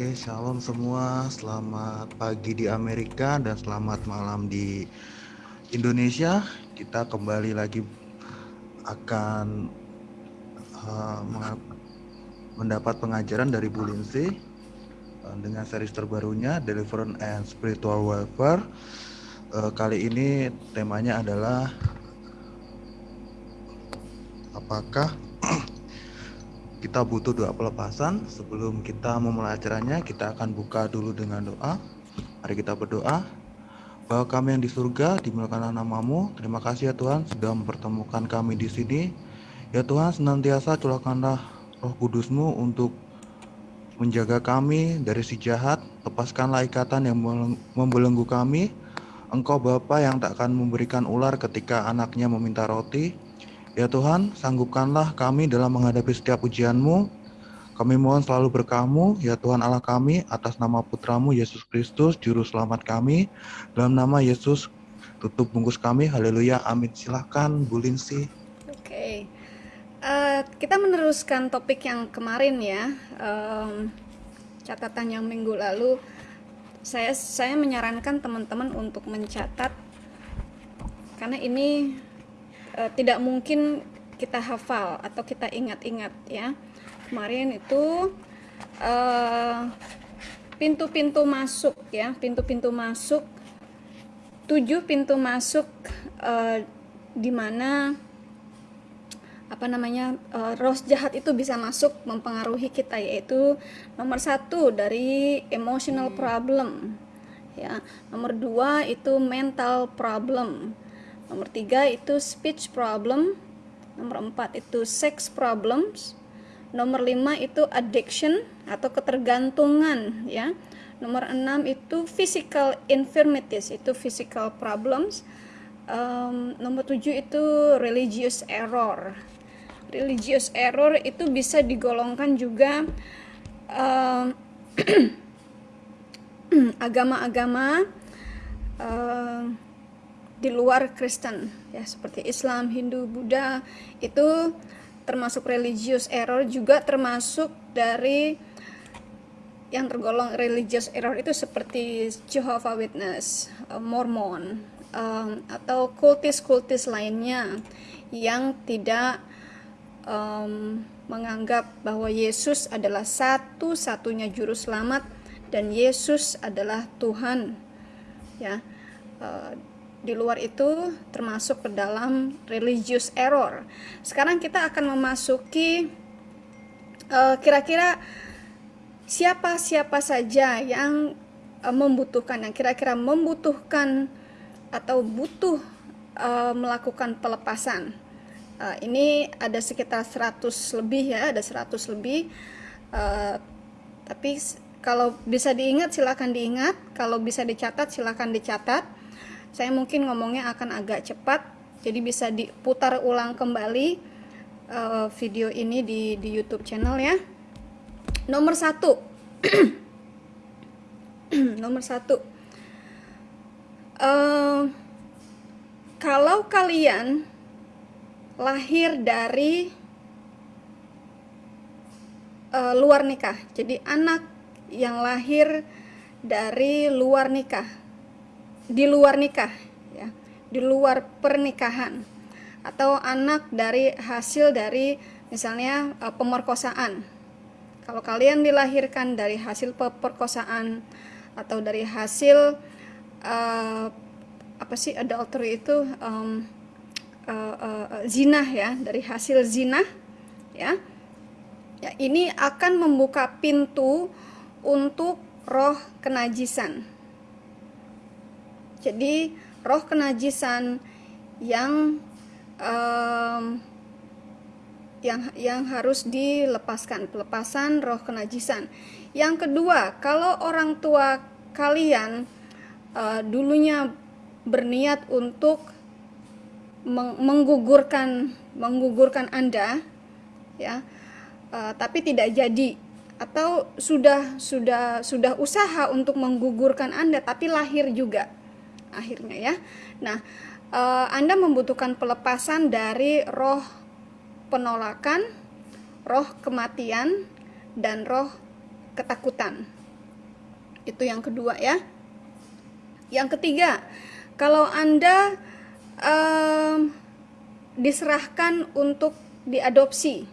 Oke, shalom semua. Selamat pagi di Amerika dan selamat malam di Indonesia. Kita kembali lagi akan uh, mendapat pengajaran dari Bu Lindsay uh, dengan series terbarunya Deliverance and Spiritual Warfare. Uh, kali ini temanya adalah apakah kita butuh doa pelepasan. Sebelum kita memulai acaranya, kita akan buka dulu dengan doa. Mari kita berdoa. Bahwa kami yang di surga, dimuliakanlah namamu. Terima kasih ya Tuhan sudah mempertemukan kami di sini. Ya Tuhan, senantiasa curahkanlah roh kudusmu untuk menjaga kami dari si jahat. Lepaskanlah ikatan yang membelenggu kami. Engkau Bapa yang tak akan memberikan ular ketika anaknya meminta roti Ya Tuhan, sanggupkanlah kami dalam menghadapi setiap ujianmu. Kami mohon selalu berkamu, ya Tuhan Allah kami, atas nama putramu Yesus Kristus, Juru Selamat kami. Dalam nama Yesus, tutup bungkus kami. Haleluya, amin. Silahkan, Bu Linsi. Oke, uh, kita meneruskan topik yang kemarin ya. Um, catatan yang minggu lalu, saya saya menyarankan teman-teman untuk mencatat karena ini uh, tidak mungkin kita hafal atau kita ingat-ingat ya. Kemarin itu eh, pintu-pintu uh, masuk ya. Pintu-pintu masuk tujuh pintu masuk uh, di mana apa namanya uh, roh jahat itu bisa masuk mempengaruhi kita yaitu nomor satu dari emotional problem ya. Nomor dua itu mental problem Nomor tiga itu speech problem. Nomor empat itu sex problems. Nomor lima itu addiction atau ketergantungan ya. Nomor enam itu physical infirmities, itu physical problems. Um, nomor tujuh itu religious error. Religious error itu bisa digolongkan juga agama-agama di luar Kristen. Ya seperti Islam, Hindu, Buddha itu termasuk religious error juga termasuk dari yang tergolong religious error itu seperti Jehovah Witness, uh, Mormon um, atau kultis-kultis lainnya yang tidak um, menganggap bahwa Yesus adalah satu-satunya juru selamat dan Yesus adalah Tuhan. Ya uh, di luar itu termasuk ke dalam religious error. Sekarang kita akan memasuki eh, kira-kira uh, siapa-siapa saja yang uh, membutuhkan, yang kira-kira membutuhkan atau butuh uh, melakukan pelepasan. Uh, ini ada sekitar 100 lebih ya, ada 100 lebih. Uh, tapi kalau bisa diingat silakan diingat, kalau bisa dicatat silakan dicatat saya mungkin ngomongnya akan agak cepat jadi bisa diputar ulang kembali uh, video ini di, di YouTube channel ya. Nomor satu. Nomor satu. Uh, kalau kalian lahir dari uh, luar nikah jadi anak yang lahir dari luar nikah di luar nikah ya. Di luar pernikahan. Atau anak dari hasil dari misalnya uh, pemerkosaan. Kalau kalian dilahirkan dari hasil pemerkosaan atau dari hasil uh, apa sih adultery itu um, uh, uh, zina ya. Dari hasil zina ya. Ya ini akan membuka pintu untuk roh kenajisan jadi roh kenajisan yang um, yang yang harus dilepaskan, pelepasan roh kenajisan. Yang kedua, kalau orang tua kalian uh, dulunya berniat untuk menggugurkan menggugurkan Anda ya, uh, tapi tidak jadi atau sudah sudah sudah usaha untuk menggugurkan Anda tapi lahir juga akhirnya ya. Nah, uh, Anda membutuhkan pelepasan dari roh penolakan, roh kematian, dan roh ketakutan. Itu yang kedua ya. Yang ketiga, kalau Anda um, diserahkan untuk diadopsi,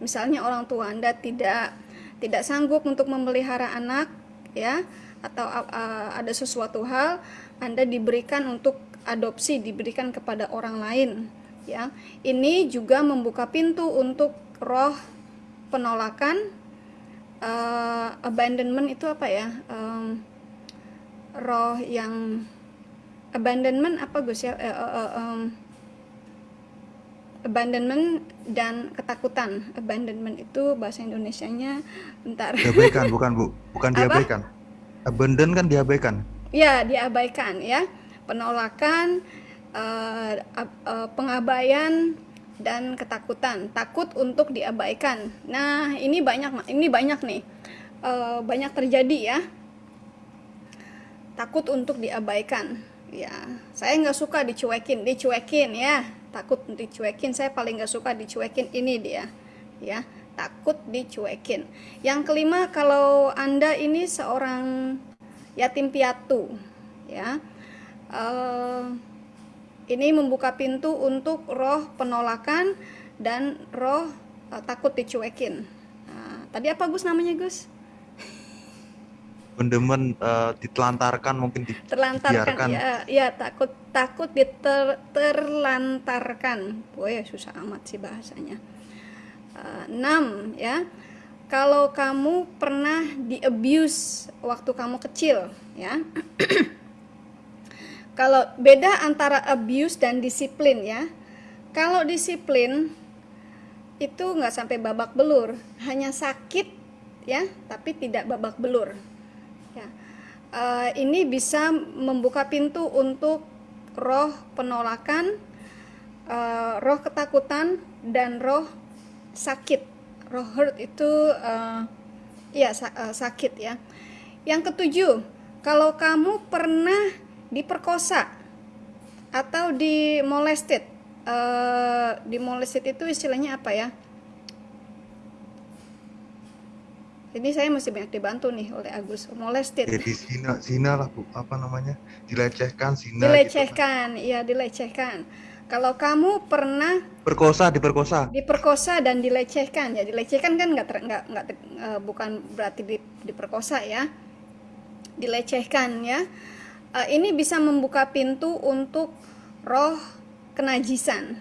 misalnya orang tua Anda tidak tidak sanggup untuk memelihara anak, ya, atau uh, ada sesuatu hal Anda diberikan untuk adopsi, diberikan kepada orang lain, ya. Ini juga membuka pintu untuk roh penolakan uh, abandonment itu apa ya? Um, roh yang abandonment apa Gus ya? Uh, uh, um, abandonment dan ketakutan. Abandonment itu bahasa Indonesianya bentar. Diabaikan bukan Bu, bukan diabaikan. Abandon kan diabaikan. Ya, diabaikan ya. Penolakan, uh, uh, pengabaian dan ketakutan. Takut untuk diabaikan. Nah, ini banyak ini banyak nih. Uh, banyak terjadi ya. Takut untuk diabaikan. Ya, saya nggak suka dicuekin, dicuekin ya takut dicuekin saya paling gak suka dicuekin ini dia ya takut dicuekin yang kelima kalau anda ini seorang yatim piatu ya. Uh, ini membuka pintu untuk roh penolakan dan roh uh, takut dicuekin. Nah, tadi apa Gus namanya Gus? Pendemen uh, ditelantarkan mungkin di, terlantarkan ya ya takut takut diterlantarkan boy susah amat sih bahasanya. Uh, enam ya kalau kamu pernah di abuse waktu kamu kecil ya. Kalau beda antara abuse dan disiplin ya. Kalau disiplin itu nggak sampai babak belur. Hanya sakit ya tapi tidak babak belur. Uh, ini bisa membuka pintu untuk roh penolakan, uh, roh ketakutan, dan roh sakit. Roh hurt itu uh, ya uh, sakit ya. Yang ketujuh, kalau kamu pernah diperkosa atau dimolested, uh, dimolested itu istilahnya apa ya? Ini saya masih banyak dibantu nih oleh Agus molested. Jadi zina, zina lah bu, apa namanya? Dilecehkan, zina. Dilecehkan, gitu. iya dilecehkan. Kalau kamu pernah perkosa, diperkosa, diperkosa dan dilecehkan, ya dilecehkan kan nggak nggak nggak uh, bukan berarti di, diperkosa ya, dilecehkan ya. Uh, ini bisa membuka pintu untuk roh kenajisan,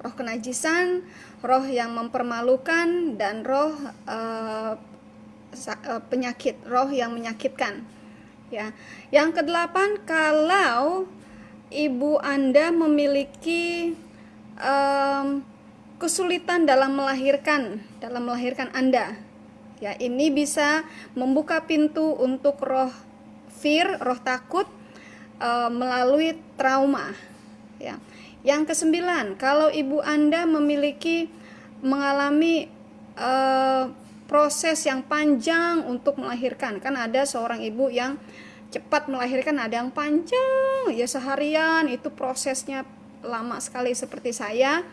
roh kenajisan, roh yang mempermalukan dan roh uh, Eh, penyakit roh yang menyakitkan ya. Yang kedelapan kalau ibu anda memiliki um, kesulitan dalam melahirkan dalam melahirkan anda. Ya ini bisa membuka pintu untuk roh fear roh takut melalui trauma. Ya yang kesembilan kalau ibu anda memiliki mengalami uh, proses yang panjang untuk melahirkan. Kan ada seorang ibu yang cepat melahirkan ada yang panjang. Ya seharian. Itu prosesnya lama sekali seperti saya.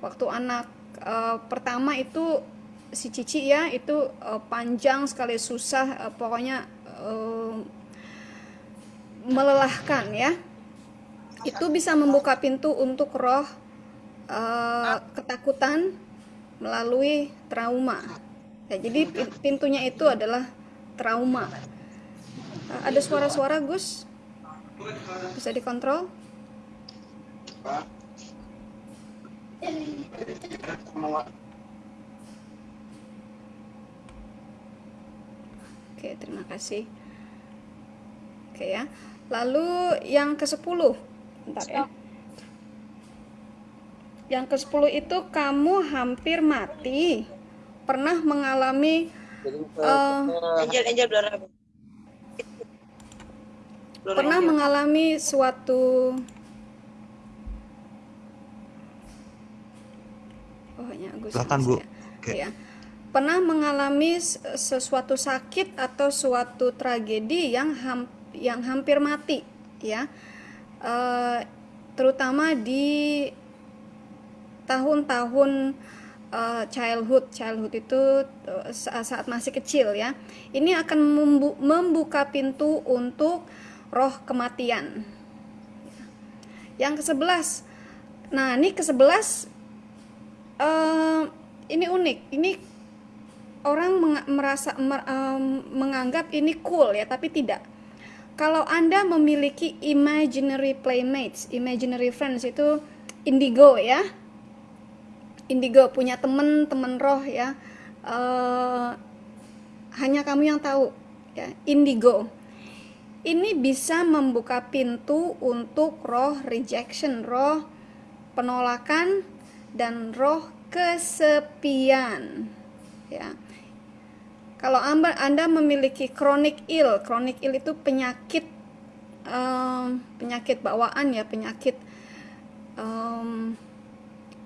Waktu anak e, pertama itu si Cici ya itu e, panjang sekali susah e, pokoknya e, melelahkan ya. Itu bisa membuka pintu untuk roh e, ketakutan melalui trauma. Ya, jadi pintunya itu adalah trauma. Ada suara-suara Gus? Bisa dikontrol? Oke, terima kasih. Oke ya. Lalu yang ke-10. Bentar ya. Yang ke-10 itu kamu hampir mati pernah mengalami uh, Angel, Angel, pernah mengalami suatu oh ya Agus Silakan, Bu. Ya. Okay. ya pernah mengalami sesuatu sakit atau suatu tragedi yang ham, yang hampir mati ya uh, terutama di tahun-tahun uh, childhood childhood itu uh, saat masih kecil ya ini akan membu membuka pintu untuk roh kematian. Yang ke sebelas nah ini ke sebelas uh, ini unik. Ini orang merasa mer um, menganggap ini cool ya tapi tidak. Kalau anda memiliki imaginary playmates imaginary friends itu indigo ya. Indigo punya teman-teman roh ya. Uh, hanya kamu yang tahu ya indigo ini bisa membuka pintu untuk roh rejection roh penolakan dan roh kesepian. Ya. Kalau anda, memiliki chronic ill chronic ill itu penyakit um, penyakit bawaan ya penyakit um,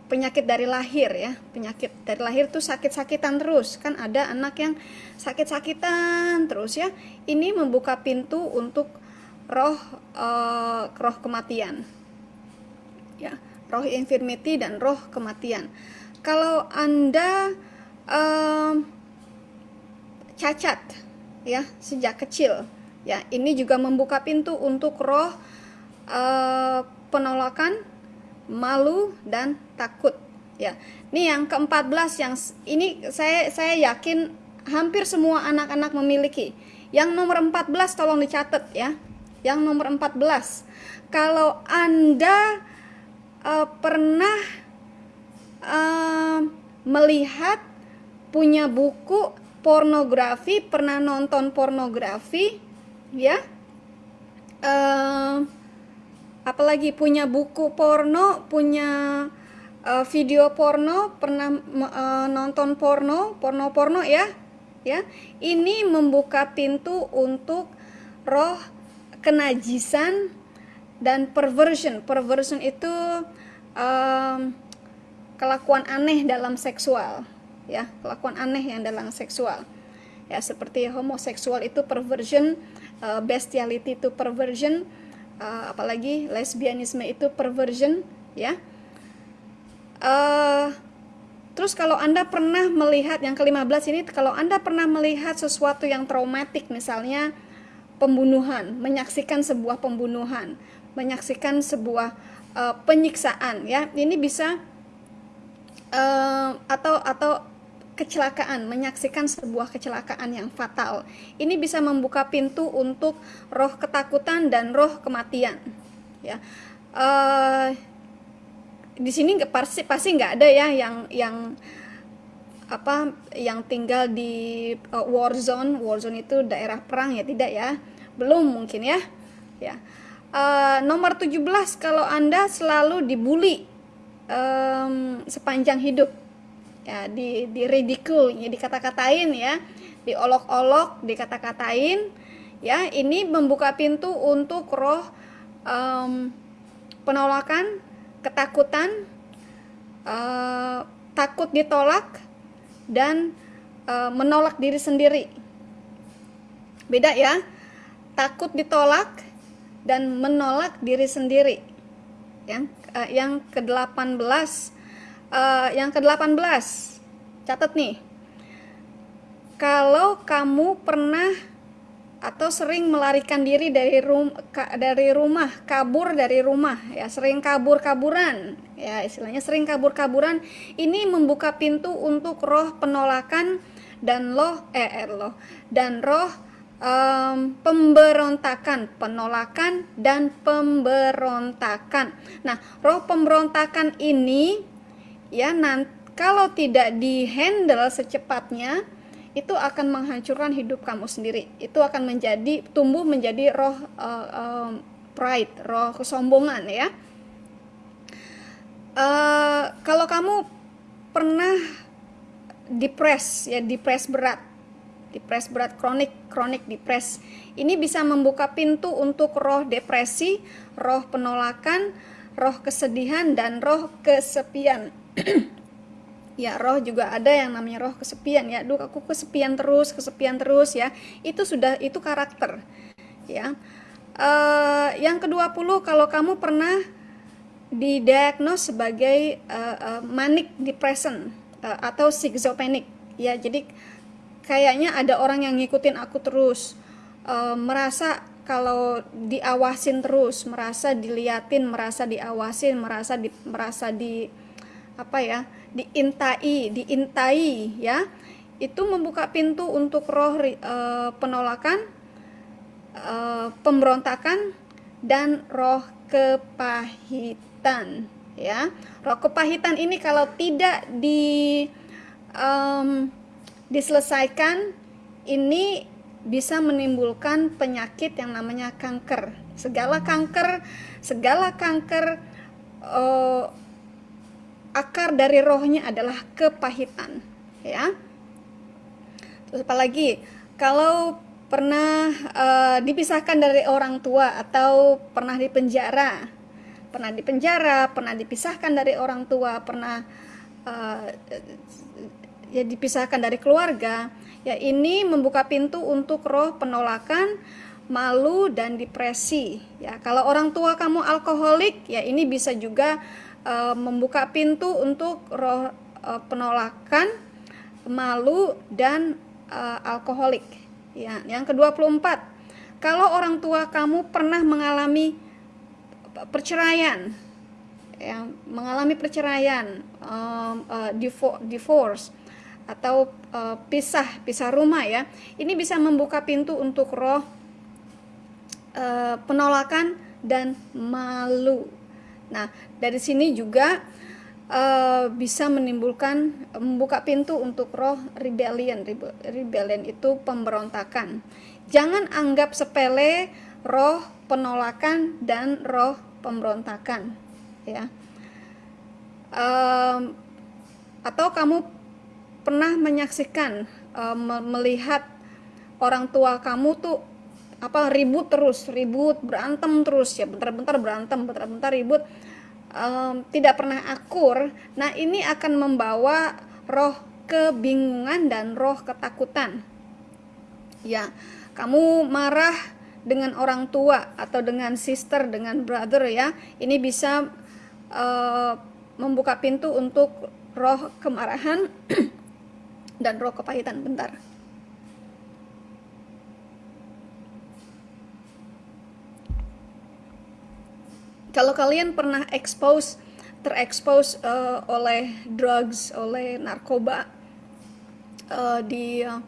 penyakit dari lahir ya. Penyakit dari lahir tuh sakit-sakitan terus. Kan ada anak yang sakit-sakitan terus ya. Ini membuka pintu untuk roh uh, roh kematian. Ya roh infirmity dan roh kematian. Kalau anda uh, cacat ya sejak kecil ya ini juga membuka pintu untuk roh uh, penolakan malu dan takut. Ya. Ini yang ke-14 yang ini saya saya yakin hampir semua anak-anak memiliki. Yang nomor 14 tolong dicatat ya. Yang nomor 14 kalau anda uh, pernah uh, melihat punya buku pornografi pernah nonton pornografi ya uh, apalagi punya buku porno punya uh, video porno pernah uh, nonton porno porno porno ya ya. Ini membuka pintu untuk roh kenajisan dan perversion. Perversion itu um, kelakuan aneh dalam seksual ya. Kelakuan aneh yang dalam seksual. Ya seperti homoseksual itu perversion uh, bestiality itu perversion uh, apalagi lesbianisme itu perversion ya uh, terus kalau anda pernah melihat yang ke-15 ini kalau anda pernah melihat sesuatu yang traumatik misalnya pembunuhan menyaksikan sebuah pembunuhan menyaksikan sebuah uh, penyiksaan ya ini bisa uh, atau atau kecelakaan, menyaksikan sebuah kecelakaan yang fatal. Ini bisa membuka pintu untuk roh ketakutan dan roh kematian. Ya, uh, di sini pasti pasti nggak ada ya yang yang apa yang tinggal di uh, war zone. War zone itu daerah perang ya tidak ya? Belum mungkin ya. Ya. Uh, nomor 17 kalau Anda selalu dibully um, sepanjang hidup ya di di ridicule ya dikata-katain ya diolok-olok dikata-katain ya ini membuka pintu untuk roh um, penolakan ketakutan uh, takut ditolak dan uh, menolak diri sendiri. Beda ya takut ditolak dan menolak diri sendiri. Yang uh, yang ke-18 uh, yang ke-18 catat nih. Kalau kamu pernah atau sering melarikan diri dari rum ka, dari rumah kabur dari rumah ya sering kabur-kaburan ya istilahnya sering kabur-kaburan. Ini membuka pintu untuk roh penolakan dan loh eh, eh loh dan roh um, pemberontakan penolakan dan pemberontakan. Nah roh pemberontakan ini ya nanti kalau tidak dihandle secepatnya itu akan menghancurkan hidup kamu sendiri. Itu akan menjadi tumbuh menjadi roh uh, uh, pride roh kesombongan ya. Uh, kalau kamu pernah depres ya depres berat depres berat kronik kronik depres ini bisa membuka pintu untuk roh depresi roh penolakan roh kesedihan dan roh kesepian ya roh juga ada yang namanya roh kesepian ya. Duh aku kesepian terus kesepian terus ya. Itu sudah itu karakter ya. Uh, yang kedua puluh kalau kamu pernah didiagnos sebagai uh, uh, manic depression uh, atau schizophrenic ya. Jadi kayaknya ada orang yang ngikutin aku terus uh, merasa kalau diawasin terus merasa diliatin merasa diawasin merasa di merasa di apa ya diintai diintai ya. Itu membuka pintu untuk roh uh, penolakan uh, pemberontakan dan roh kepahitan ya. Roh kepahitan ini kalau tidak di um, diselesaikan ini bisa menimbulkan penyakit yang namanya kanker. Segala kanker segala kanker uh, akar dari rohnya adalah kepahitan ya. Terus apalagi kalau pernah uh, dipisahkan dari orang tua atau pernah dipenjara pernah dipenjara pernah dipisahkan dari orang tua pernah uh, ya dipisahkan dari keluarga ya ini membuka pintu untuk roh penolakan malu dan depresi ya. Kalau orang tua kamu alkoholik ya ini bisa juga uh, membuka pintu untuk roh uh, penolakan malu dan uh, alkoholik Ya, yang ke-24. Kalau orang tua kamu pernah mengalami perceraian, yang mengalami perceraian, um, uh, divorce atau uh, pisah pisah rumah ya, ini bisa membuka pintu untuk roh uh, penolakan dan malu. Nah, dari sini juga uh, bisa menimbulkan membuka pintu untuk roh rebellion. Rebellion itu pemberontakan. Jangan anggap sepele roh penolakan dan roh pemberontakan, ya. Um, atau kamu pernah menyaksikan um, melihat orang tua kamu tuh apa ribut terus ribut berantem terus ya bentar-bentar berantem bentar-bentar ribut um, tidak pernah akur, nah ini akan membawa roh kebingungan dan roh ketakutan. Ya, kamu marah dengan orang tua atau dengan sister, dengan brother ya, ini bisa uh, membuka pintu untuk roh kemarahan dan roh kepahitan. Bentar. Kalau kalian pernah expose terekspos uh, oleh drugs oleh narkoba uh, di uh,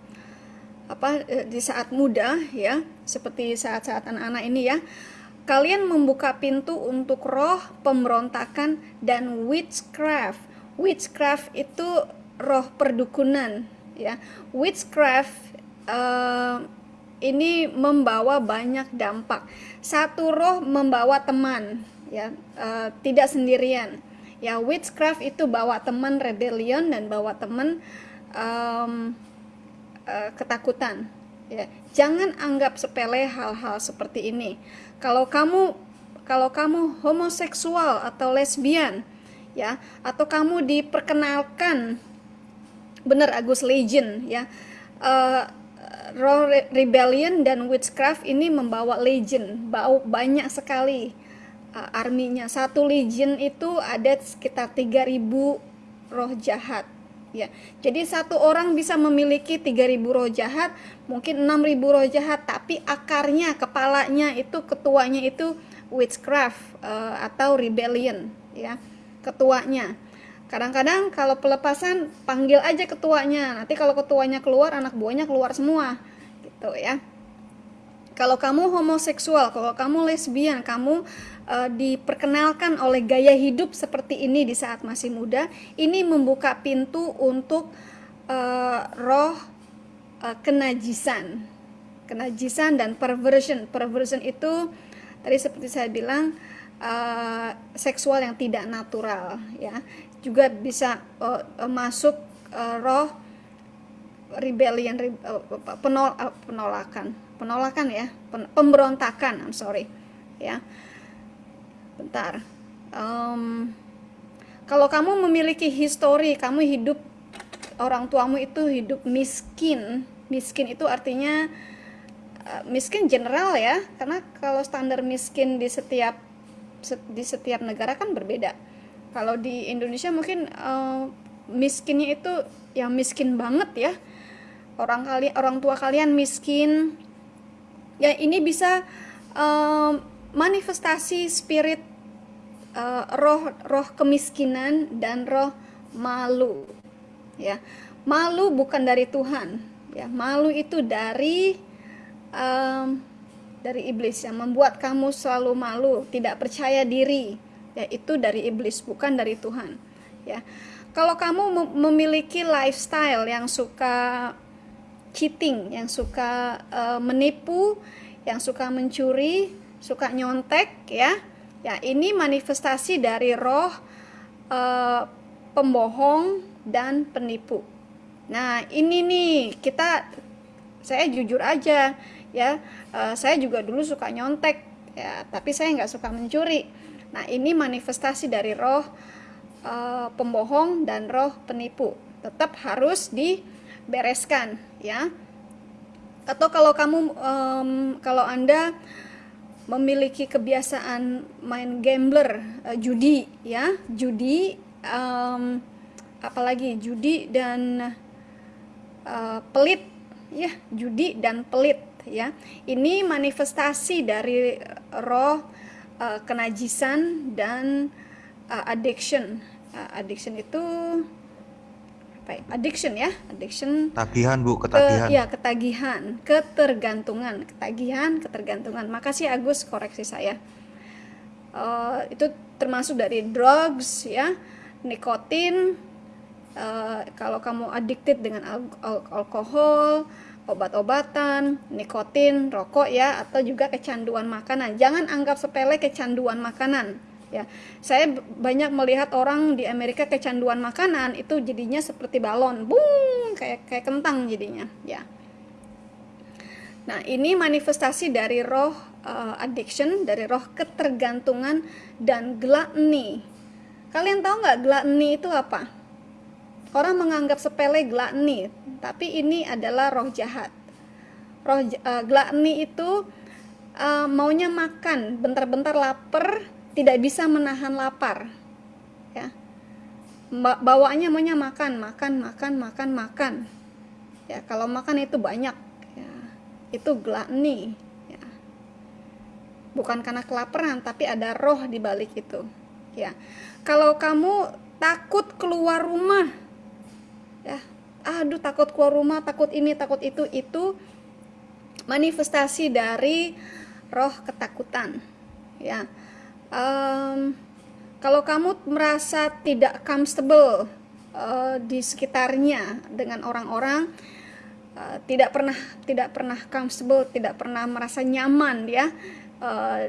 apa di saat muda ya seperti saat-saat anak-anak ini ya kalian membuka pintu untuk roh pemberontakan dan witchcraft. Witchcraft itu roh perdukunan ya. Witchcraft uh, ini membawa banyak dampak. Satu roh membawa teman ya uh, tidak sendirian. Ya witchcraft itu bawa teman rebellion dan bawa teman um, uh, ketakutan. Ya jangan anggap sepele hal-hal seperti ini. Kalau kamu kalau kamu homoseksual atau lesbian ya atau kamu diperkenalkan benar Agus Legend ya uh, Roh Rebellion dan Witchcraft ini membawa legend, bau banyak sekali uh, arminya. Satu legion itu ada sekitar 3000 roh jahat ya. Jadi satu orang bisa memiliki 3000 roh jahat, mungkin 6000 roh jahat, tapi akarnya, kepalanya itu ketuanya itu witchcraft uh, atau rebellion ya. Ketuanya. Kadang-kadang kalau pelepasan panggil aja ketuanya. Nanti kalau ketuanya keluar, anak buahnya keluar semua. Gitu ya. Kalau kamu homoseksual, kalau kamu lesbian, kamu uh, diperkenalkan oleh gaya hidup seperti ini di saat masih muda, ini membuka pintu untuk uh, roh uh, kenajisan, kenajisan dan perversion. Perversion itu tadi seperti saya bilang uh, seksual yang tidak natural, ya, juga bisa uh, uh, masuk uh, roh rebellion, uh, penol, uh, penolakan, penolakan ya, pen, pemberontakan, I'm sorry, ya. Bentar. Um, kalau kamu memiliki histori kamu hidup orang tuamu itu hidup miskin. Miskin itu artinya miskin general ya karena kalau standar miskin di setiap di setiap negara kan berbeda kalau di Indonesia mungkin uh, miskinnya itu yang miskin banget ya. Orang kali orang tua kalian miskin. Ya ini bisa um, manifestasi spirit uh, roh roh kemiskinan dan roh malu ya. Malu bukan dari Tuhan ya. Malu itu dari um, dari iblis yang membuat kamu selalu malu tidak percaya diri ya itu dari iblis bukan dari Tuhan ya kalau kamu memiliki lifestyle yang suka cheating, yang suka uh, menipu, yang suka mencuri, suka nyontek ya. Ya, ini manifestasi dari roh uh, pembohong dan penipu. Nah, ini nih kita saya jujur aja ya, uh, saya juga dulu suka nyontek ya, tapi saya nggak suka mencuri. Nah, ini manifestasi dari roh uh, pembohong dan roh penipu. Tetap harus dibereskan ya. Atau kalau kamu um, kalau anda memiliki kebiasaan main gambler uh, judi ya. Judi um, apalagi? Judi dan uh, pelit ya. Judi dan pelit ya. Ini manifestasi dari roh uh, kenajisan dan uh, addiction. Uh, addiction itu apa ya? addiction ya addiction. Tagihan bu ketagihan. ke, ya ketagihan ketergantungan. Ketagihan ketergantungan. Makasih Agus koreksi saya. Uh, itu termasuk dari drugs ya nikotin. Uh, kalau kamu addicted dengan al al alkohol obat-obatan, nikotin, rokok ya, atau juga kecanduan makanan. Jangan anggap sepele kecanduan makanan ya. Saya banyak melihat orang di Amerika kecanduan makanan itu jadinya seperti balon. Bung kayak kayak kentang jadinya ya. Nah ini manifestasi dari roh uh, addiction dari roh ketergantungan dan gluttony. Kalian tahu nggak gluttony itu apa? Orang menganggap sepele gluttony tapi ini adalah roh jahat. Roh uh, gluttony itu uh, maunya makan. Bentar-bentar lapar tidak bisa menahan lapar. Ya. Bawaannya maunya makan makan makan makan makan. Ya kalau makan itu banyak. Ya itu gluttony ya. Bukan karena kelaparan tapi ada roh di balik itu. Ya. Kalau kamu takut keluar rumah ya aduh takut keluar rumah takut ini takut itu itu manifestasi dari roh ketakutan. Ya. Um, kalau kamu merasa tidak comfortable uh, di sekitarnya dengan orang-orang uh, tidak pernah tidak pernah comfortable tidak pernah merasa nyaman ya uh,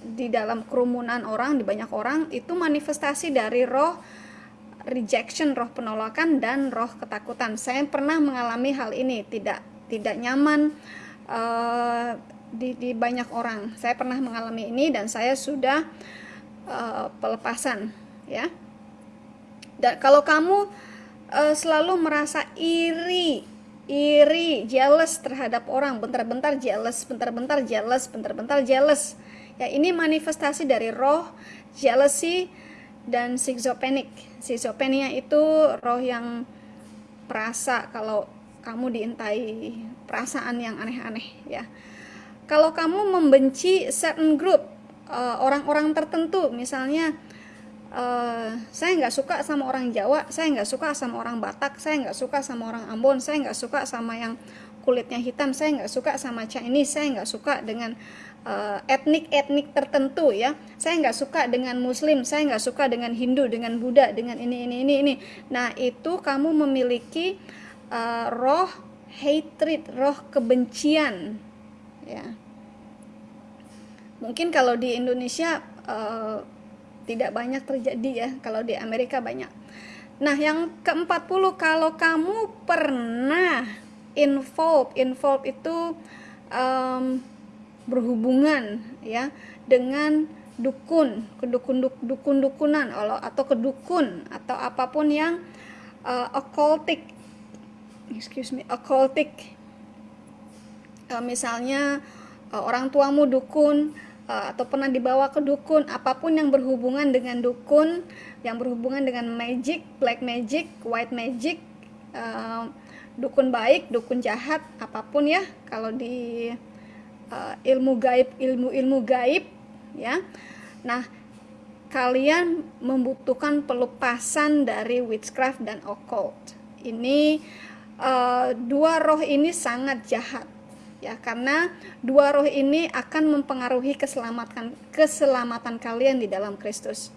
di dalam kerumunan orang di banyak orang itu manifestasi dari roh rejection roh penolakan dan roh ketakutan saya pernah mengalami hal ini tidak tidak nyaman uh, di, di banyak orang. Saya pernah mengalami ini dan saya sudah uh, pelepasan, ya. Dan kalau kamu uh, selalu merasa iri, iri, jealous terhadap orang, bentar-bentar jealous, bentar-bentar jealous, bentar-bentar jealous. Ya, ini manifestasi dari roh jealousy dan schizophrenic. Schizophrenia itu roh yang perasa kalau kamu diintai perasaan yang aneh-aneh ya kalau kamu membenci certain group eh, orang-orang tertentu misalnya uh, saya nggak suka sama orang Jawa saya nggak suka sama orang Batak saya nggak suka sama orang Ambon saya nggak suka sama yang kulitnya hitam saya nggak suka sama Chinese saya nggak suka dengan etnik-etnik tertentu ya. Saya nggak suka dengan Muslim saya nggak suka dengan Hindu dengan Buddha dengan ini ini ini ini. Nah itu kamu memiliki uh, roh hatred roh kebencian ya. Mungkin kalau di Indonesia uh, tidak banyak terjadi ya kalau di Amerika banyak. Nah yang ke-40 kalau kamu pernah involve involve itu um, berhubungan ya dengan dukun kedukun dukun dukunan atau kedukun atau apa pun yang uh, occultic. Excuse me occultic. Uh, misalnya uh, orang tuamu dukun uh, atau pernah dibawa ke dukun apa pun yang berhubungan dengan dukun yang berhubungan dengan magic black magic white magic uh, dukun baik dukun jahat apa pun ya kalau di uh, ilmu gaib ilmu ilmu gaib ya nah kalian membutuhkan pelepasan dari witchcraft dan occult ini uh, dua roh ini sangat jahat ya karena dua roh ini akan mempengaruhi keselamatan keselamatan kalian di dalam Kristus.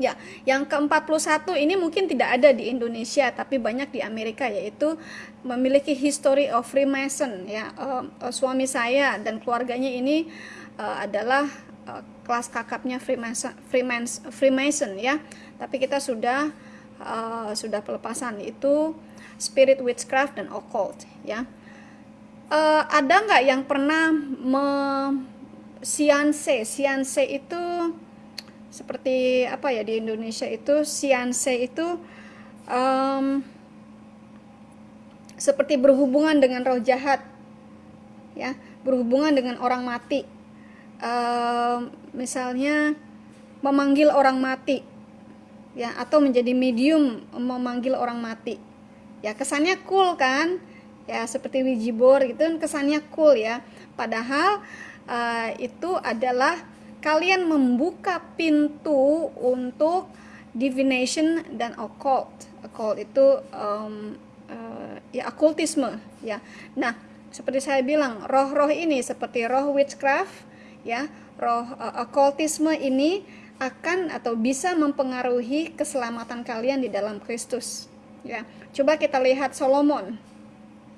Ya, yang ke-41 ini mungkin tidak ada di Indonesia tapi banyak di Amerika yaitu memiliki history of Freemason ya. Uh, suami saya dan keluarganya ini uh, adalah uh, kelas kakapnya Freemason, Freemason, Freemason ya. Tapi kita sudah uh, sudah pelepasan itu spirit witchcraft dan occult ya uh, ada nggak yang pernah me sianse sianse itu seperti apa ya di Indonesia itu sianse itu um, seperti berhubungan dengan roh jahat ya. Berhubungan dengan orang mati. Uh, misalnya memanggil orang mati ya atau menjadi medium memanggil orang mati. Ya kesannya cool kan? Ya seperti Wijibor gitu kan kesannya cool ya. Padahal uh, itu adalah kalian membuka pintu untuk divination dan occult. Occult itu um, uh, ya okultisme ya. Nah seperti saya bilang roh-roh ini seperti roh witchcraft ya roh uh, okultisme ini akan atau bisa mempengaruhi keselamatan kalian di dalam Kristus ya. Coba kita lihat Solomon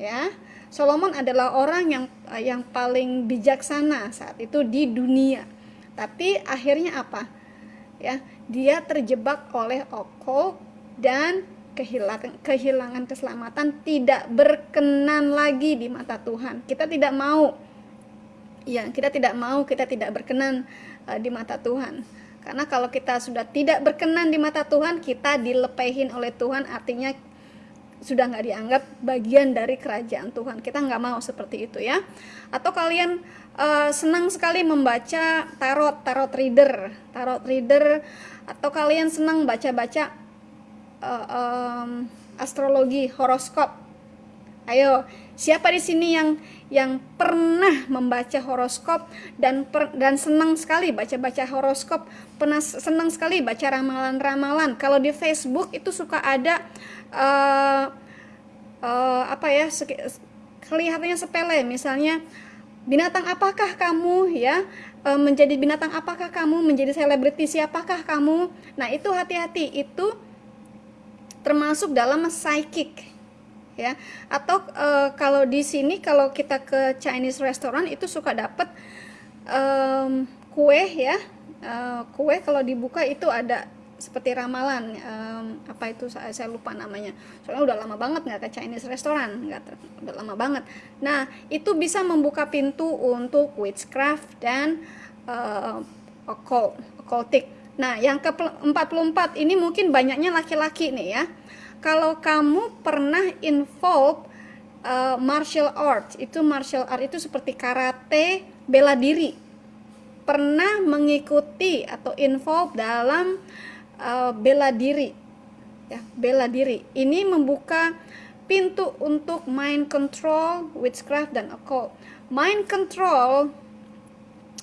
ya. Solomon adalah orang yang yang paling bijaksana saat itu di dunia tapi akhirnya apa? Ya dia terjebak oleh okol dan kehilangan kehilangan keselamatan tidak berkenan lagi di mata Tuhan. Kita tidak mau. Ya kita tidak mau kita tidak berkenan uh, di mata Tuhan. Karena kalau kita sudah tidak berkenan di mata Tuhan kita dilepehin oleh Tuhan artinya sudah nggak dianggap bagian dari kerajaan Tuhan. Kita nggak mau seperti itu ya. Atau kalian uh, senang sekali membaca tarot, tarot reader, tarot reader, atau kalian senang baca-baca uh, um, astrologi, horoskop. Ayo, siapa di sini yang yang pernah membaca horoskop dan per, dan senang sekali baca-baca horoskop, pernah senang sekali baca ramalan-ramalan. Kalau di Facebook itu suka ada uh, uh, apa ya kelihatannya sepele. Misalnya binatang apakah kamu? Ya uh, menjadi binatang apakah kamu? Menjadi selebriti siapakah kamu? Nah itu hati-hati. Itu termasuk dalam psychic ya. Atau uh, kalau di sini kalau kita ke Chinese restaurant itu suka dapat um, kue ya. Uh, kue kalau dibuka itu ada seperti ramalan um, apa itu saya, saya lupa namanya. Soalnya udah lama banget nggak ke Chinese restoran nggak udah lama banget. Nah itu bisa membuka pintu untuk witchcraft dan uh, occult occultic. Nah yang ke 44 ini mungkin banyaknya laki-laki nih ya kalau kamu pernah involve uh, martial art itu martial art itu seperti karate bela diri. Pernah mengikuti atau involve dalam uh, bela diri. Ya bela diri. Ini membuka pintu untuk mind control witchcraft dan occult. Mind control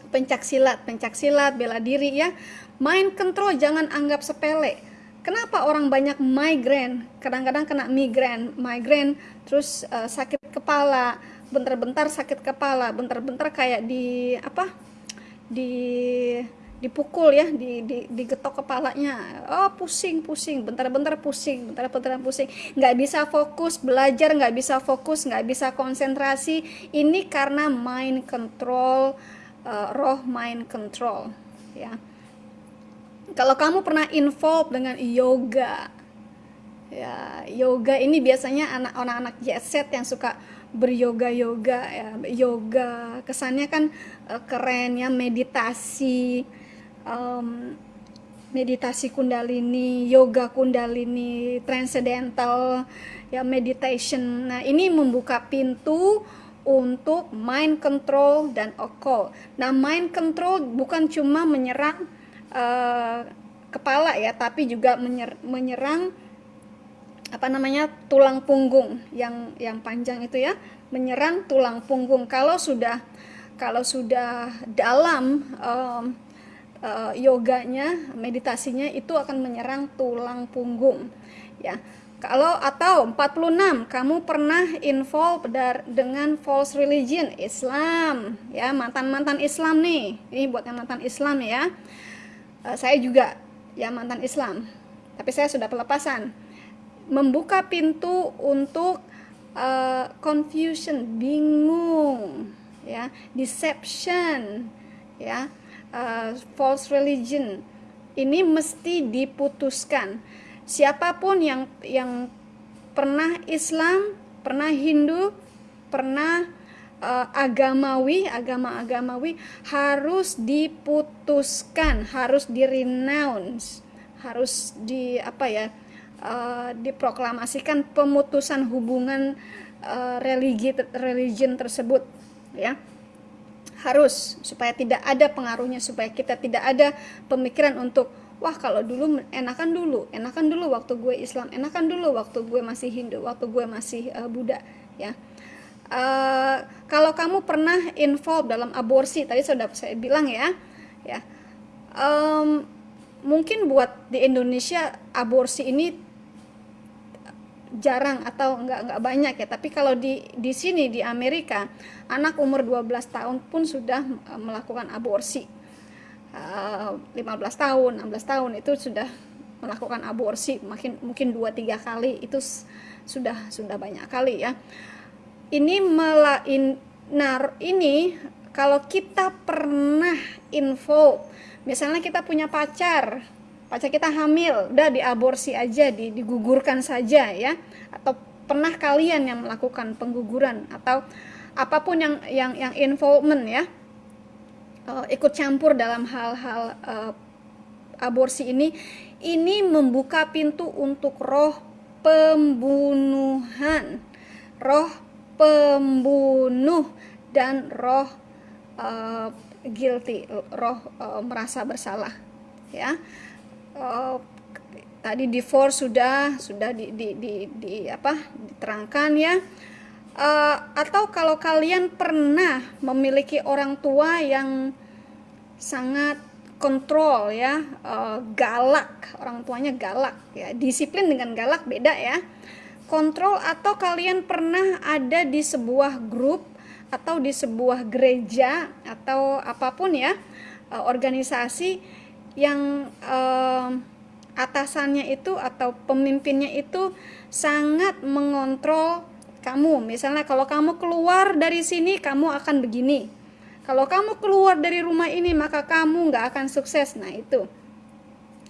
pencak silat pencak silat bela diri ya. Mind control jangan anggap sepele kenapa orang banyak migrain kadang-kadang kena migrain migrain terus uh, sakit kepala. Bentar-bentar sakit kepala. Bentar-bentar kayak di apa di dipukul ya di, di digetok kepalanya. Oh pusing pusing. Bentar-bentar pusing bentar-bentar pusing. Nggak bisa fokus belajar nggak bisa fokus nggak bisa konsentrasi. Ini karena mind control uh, roh mind control ya kalau kamu pernah involve dengan yoga ya yoga ini biasanya anak anak-anak jet yang suka beryoga yoga ya yoga kesannya kan uh, keren ya meditasi um, meditasi kundalini, yoga kundalini, transcendental, ya meditation. Nah, ini membuka pintu untuk mind control dan occult. Nah, mind control bukan cuma menyerang uh, kepala ya, tapi juga menyer menyerang apa namanya tulang punggung yang yang panjang itu ya, menyerang tulang punggung. Kalau sudah kalau sudah dalam um, uh, yoganya, meditasinya itu akan menyerang tulang punggung ya. Kalau atau 46 kamu pernah involve dengan false religion Islam ya mantan-mantan Islam nih ini buat yang mantan Islam ya uh, saya juga ya mantan Islam tapi saya sudah pelepasan. Membuka pintu untuk uh, confusion bingung ya deception ya uh, false religion. Ini mesti diputuskan. Siapa pun yang yang pernah Islam, pernah Hindu, pernah uh, agamawi, agama-agamawi harus diputuskan, harus direnounce, harus di apa ya? Uh, diproklamasikan pemutusan hubungan uh, religi religion tersebut ya harus supaya tidak ada pengaruhnya supaya kita tidak ada pemikiran untuk wah kalau dulu enakan dulu enakan dulu waktu gue Islam enakan dulu waktu gue masih Hindu waktu gue masih uh, Buddha ya uh, kalau kamu pernah involve dalam aborsi tadi sudah saya bilang ya ya. Um, mungkin buat di Indonesia aborsi ini jarang atau enggak enggak banyak ya. Tapi kalau di di sini di Amerika anak umur 12 tahun pun sudah eh, melakukan aborsi. 15 eh, tahun 16 tahun itu sudah melakukan aborsi makin mungkin dua tiga kali itu sudah sudah banyak kali ya ini melain nar ini kalau kita pernah info misalnya kita punya pacar pacar kita hamil udah diaborsi aja di, digugurkan saja ya. Atau pernah kalian yang melakukan pengguguran atau apa pun yang yang yang involvement ya. Uh, ikut campur dalam hal-hal uh, aborsi ini ini membuka pintu untuk roh pembunuhan. Roh pembunuh dan roh uh, guilty roh uh, merasa bersalah ya. Uh, tadi divorce sudah sudah di, di, di, di apa diterangkan ya. Uh, atau kalau kalian pernah memiliki orang tua yang sangat kontrol ya galak orang tuanya galak ya. Disiplin dengan galak beda ya kontrol atau kalian pernah ada di sebuah grup atau di sebuah gereja atau apa pun ya uh, organisasi yang uh, atasannya itu atau pemimpinnya itu sangat mengontrol kamu. Misalnya kalau kamu keluar dari sini kamu akan begini. Kalau kamu keluar dari rumah ini maka kamu nggak akan sukses. Nah itu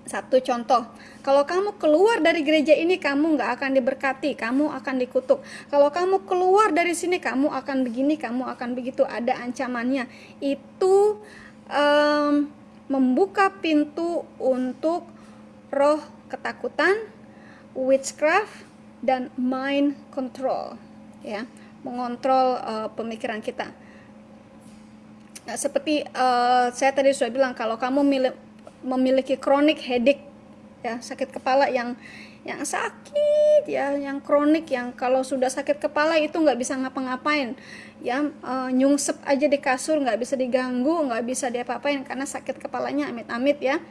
satu contoh kalau kamu keluar dari gereja ini kamu nggak akan diberkati kamu akan dikutuk. Kalau kamu keluar dari sini kamu akan begini kamu akan begitu. Ada ancamannya. Itu um, membuka pintu untuk roh ketakutan witchcraft dan mind control ya. Mengontrol uh, pemikiran kita. Nah, seperti uh, saya tadi sudah bilang kalau kamu memiliki chronic headache ya sakit kepala yang yang sakit ya yang kronik yang kalau sudah sakit kepala itu nggak bisa ngapa-ngapain. Ya uh, nyungsep aja di kasur nggak bisa diganggu nggak bisa diapa-apain karena sakit kepalanya amit-amit ya.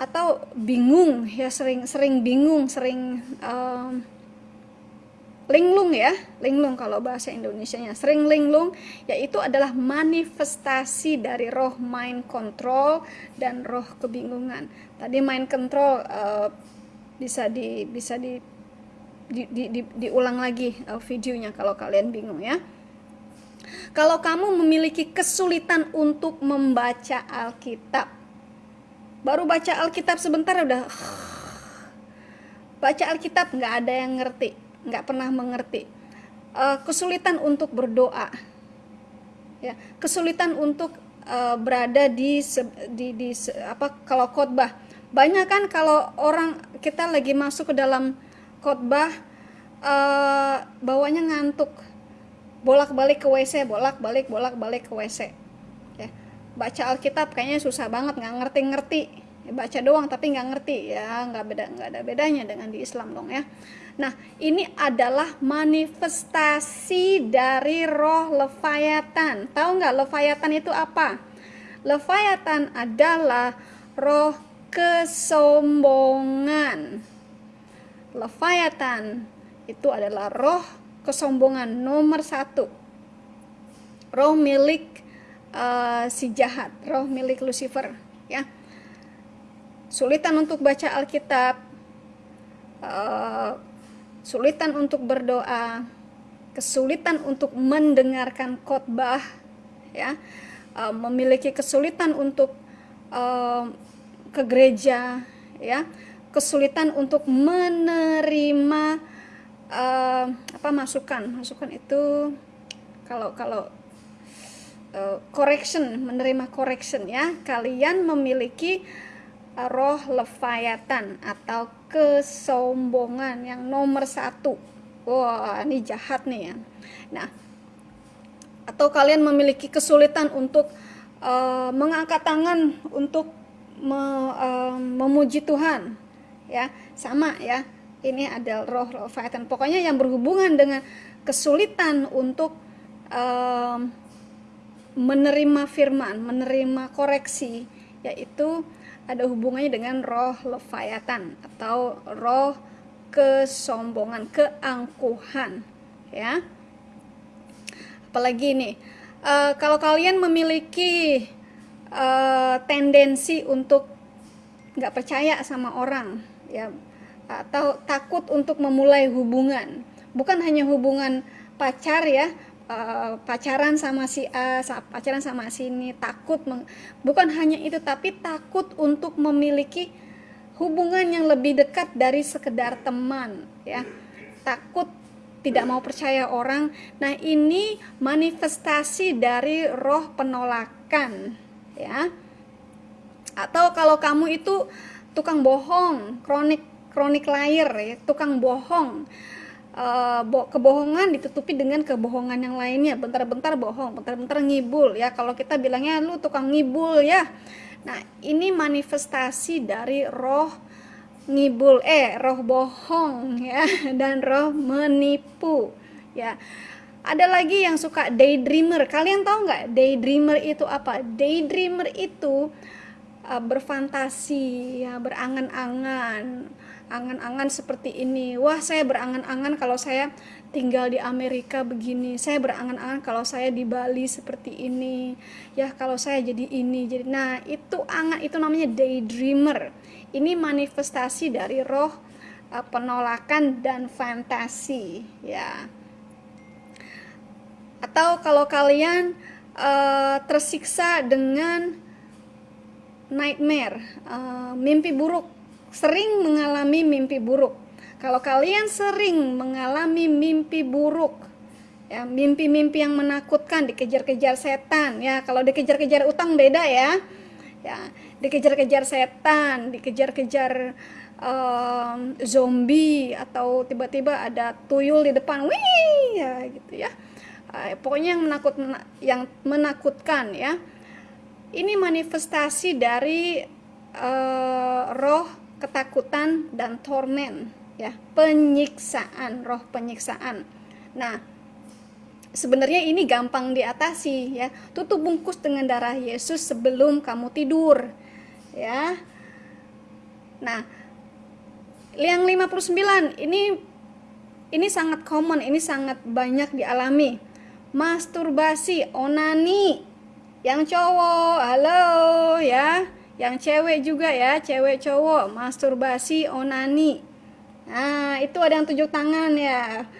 Atau bingung ya sering sering bingung sering uh, linglung ya linglung kalau bahasa Indonesia-nya. Sering linglung yaitu adalah manifestasi dari roh mind control dan roh kebingungan. Tadi mind control uh, bisa di bisa di di, di, di diulang lagi uh, videonya kalau kalian bingung ya. Kalau kamu memiliki kesulitan untuk membaca Alkitab baru baca Alkitab sebentar udah baca Alkitab nggak ada yang ngerti nggak pernah mengerti. Uh, kesulitan untuk berdoa. Ya kesulitan untuk uh, berada di, di di apa kalau khotbah. Banyak kan kalau orang kita lagi masuk ke dalam khotbah uh, bawanya ngantuk. Bolak-balik ke WC bolak-balik bolak-balik ke WC ya baca Alkitab kayaknya susah banget nggak ngerti-ngerti. Ya, baca doang tapi nggak ngerti. Ya nggak beda nggak ada bedanya dengan di Islam dong ya nah ini adalah manifestasi dari roh Leviathan. Tahu nggak Leviathan itu apa? Leviathan adalah roh kesombongan. Leviathan itu adalah roh kesombongan nomor satu. Roh milik uh, si jahat roh milik Lucifer ya. Sulitan untuk baca Alkitab uh, sulitan untuk berdoa kesulitan untuk mendengarkan khotbah ya. Uh, memiliki kesulitan untuk uh, ke gereja ya. Kesulitan untuk menerima uh, apa masukan. Masukan itu kalau kalau uh, correction menerima correction ya. Kalian memiliki roh leviathan atau kesombongan yang nomor satu. Wah ini jahat nih ya. Nah atau kalian memiliki kesulitan untuk uh, mengangkat tangan untuk me, uh, memuji Tuhan ya. Sama ya ini adalah roh Leviathan. Pokoknya yang berhubungan dengan kesulitan untuk um, menerima firman, menerima koreksi, yaitu ada hubungannya dengan roh Leviathan atau roh kesombongan, keangkuhan, ya. Apalagi ini, uh, kalau kalian memiliki uh, tendensi untuk nggak percaya sama orang, ya atau takut untuk memulai hubungan bukan hanya hubungan pacar ya uh, pacaran sama si A pacaran sama si ini takut bukan hanya itu tapi takut untuk memiliki hubungan yang lebih dekat dari sekedar teman ya. Takut tidak mau percaya orang. Nah ini manifestasi dari roh penolakan ya. Atau kalau kamu itu tukang bohong kronik kronik liar ya tukang bohong uh, bo kebohongan ditutupi dengan kebohongan yang lainnya. Bentar-bentar bohong bentar-bentar ngibul ya. Kalau kita bilangnya lu tukang ngibul ya. Nah ini manifestasi dari roh ngibul eh roh bohong ya dan roh menipu ya. Ada lagi yang suka daydreamer. Kalian tahu nggak daydreamer itu apa? Daydreamer itu uh, berfantasi ya berangan-angan angan-angan seperti ini. Wah saya berangan-angan kalau saya tinggal di Amerika begini. Saya berangan-angan kalau saya di Bali seperti ini. Ya kalau saya jadi ini jadi nah itu angan itu namanya daydreamer. Ini manifestasi dari roh uh, penolakan dan fantasi ya. Atau kalau kalian uh, tersiksa dengan nightmare uh, mimpi buruk sering mengalami mimpi buruk. Kalau kalian sering mengalami mimpi buruk, ya mimpi-mimpi yang menakutkan, dikejar-kejar setan, ya kalau dikejar-kejar utang beda ya, ya dikejar-kejar setan, dikejar-kejar um, zombie atau tiba-tiba ada tuyul di depan, wih, ya gitu ya. Uh, pokoknya yang menakut yang menakutkan ya. Ini manifestasi dari uh, roh ketakutan dan torment ya penyiksaan roh penyiksaan. Nah sebenarnya ini gampang diatasi ya. Tutup bungkus dengan darah Yesus sebelum kamu tidur ya. Nah yang 59 ini ini sangat common ini sangat banyak dialami. Masturbasi onani yang cowok halo ya yang cewek juga ya cewek cowok masturbasi onani. Nah itu ada yang tujuh tangan ya.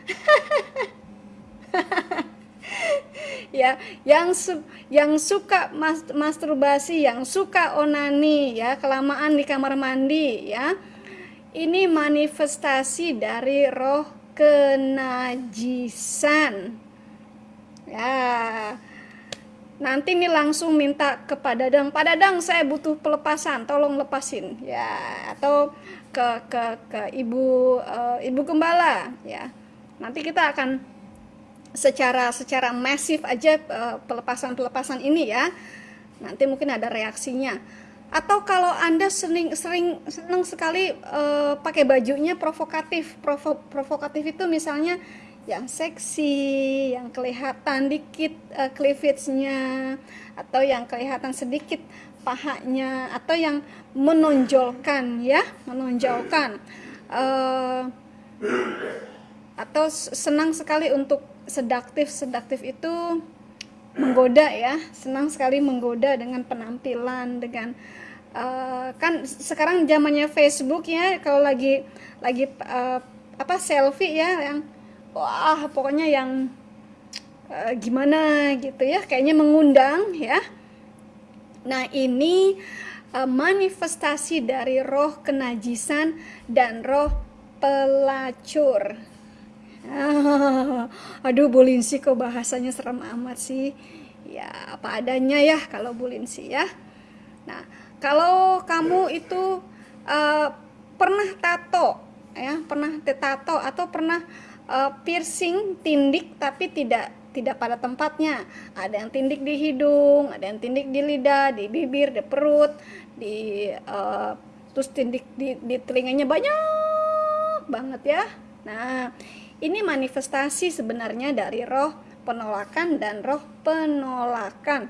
Ya yang su yang suka mas masturbasi yang suka onani ya kelamaan di kamar mandi ya. Ini manifestasi dari roh kenajisan. Ya nanti nih langsung minta kepada Dadang Pak Dadang saya butuh pelepasan tolong lepasin ya atau ke ke ke ibu uh, ibu gembala ya nanti kita akan secara secara masif aja uh, pelepasan-pelepasan ini ya. Nanti mungkin ada reaksinya. Atau kalau Anda sering sering senang sekali uh, pakai bajunya provokatif. Provo, provokatif itu misalnya yang seksi, yang kelihatan dikit uh, cleavage-nya atau yang kelihatan sedikit pahanya atau yang menonjolkan ya, menonjolkan. Uh, atau senang sekali untuk sedaktif sedaktif itu menggoda ya senang sekali menggoda dengan penampilan dengan uh, kan sekarang zamannya Facebook ya kalau lagi lagi uh, apa selfie ya yang wah pokoknya yang uh, gimana gitu ya kayaknya mengundang ya nah ini uh, manifestasi dari roh kenajisan dan roh pelacur Ah, aduh Bulinsi kok bahasanya serem amat sih. Ya apa adanya ya kalau Bulinsi ya. Nah kalau kamu itu uh, pernah tato ya pernah tato atau pernah uh, piercing tindik tapi tidak tidak pada tempatnya. Ada yang tindik di hidung, ada yang tindik di lidah, di bibir, di perut, di uh, terus tindik di, di telinganya banyak banget ya. Nah, ini manifestasi sebenarnya dari roh penolakan dan roh penolakan.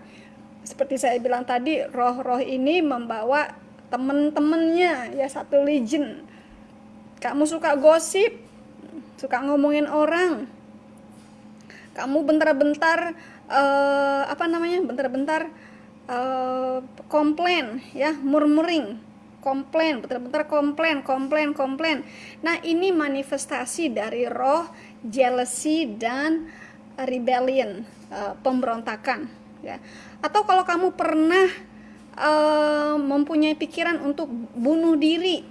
Seperti saya bilang tadi, roh-roh ini membawa temen-temennya ya satu legion. Kamu suka gosip, suka ngomongin orang. Kamu bentar-bentar uh, apa namanya? Bentar-bentar uh, komplain ya, murmuring komplain, betul-betul komplain, komplain, komplain. Nah, ini manifestasi dari roh jealousy dan rebellion, uh, pemberontakan, ya. Atau kalau kamu pernah uh, mempunyai pikiran untuk bunuh diri,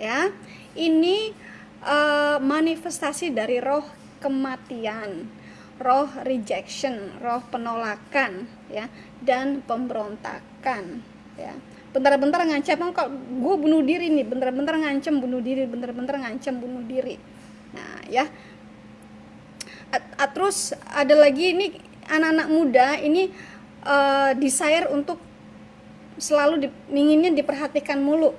ya, ini uh, manifestasi dari roh kematian, roh rejection, roh penolakan, ya, dan pemberontakan, ya. Bentar-bentar ngancam kok gue bunuh diri nih? Bentar-bentar ngancam bunuh diri bentar-bentar ngancam bunuh diri. Nah ya. At, terus ada lagi ini anak-anak muda ini uh, desire untuk selalu di, inginnya diperhatikan mulu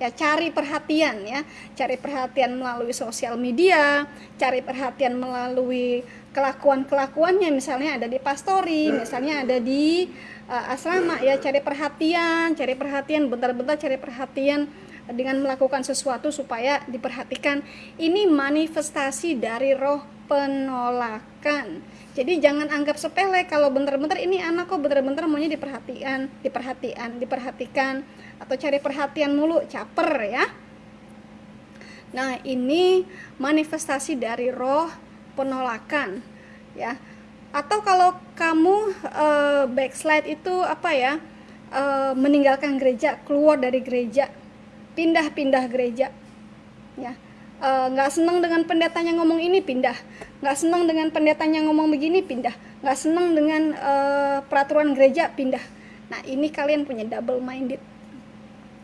ya cari perhatian ya. Cari perhatian melalui sosial media cari perhatian melalui kelakuan kelakuannya misalnya ada di pastori misalnya ada di uh, asrama ya. Cari perhatian cari perhatian bentar-bentar cari perhatian dengan melakukan sesuatu supaya diperhatikan. Ini manifestasi dari roh penolakan. Jadi jangan anggap sepele kalau bentar-bentar ini anak kok bentar-bentar maunya diperhatikan diperhatikan diperhatikan atau cari perhatian mulu caper ya. Nah ini manifestasi dari roh penolakan ya. Atau kalau kamu uh, backslide itu apa ya uh, meninggalkan gereja keluar dari gereja pindah-pindah gereja ya. Eh, nggak uh, senang dengan pendetanya ngomong ini pindah. Nggak senang dengan pendetanya ngomong begini pindah. Nggak senang dengan uh, peraturan gereja pindah. Nah ini kalian punya double minded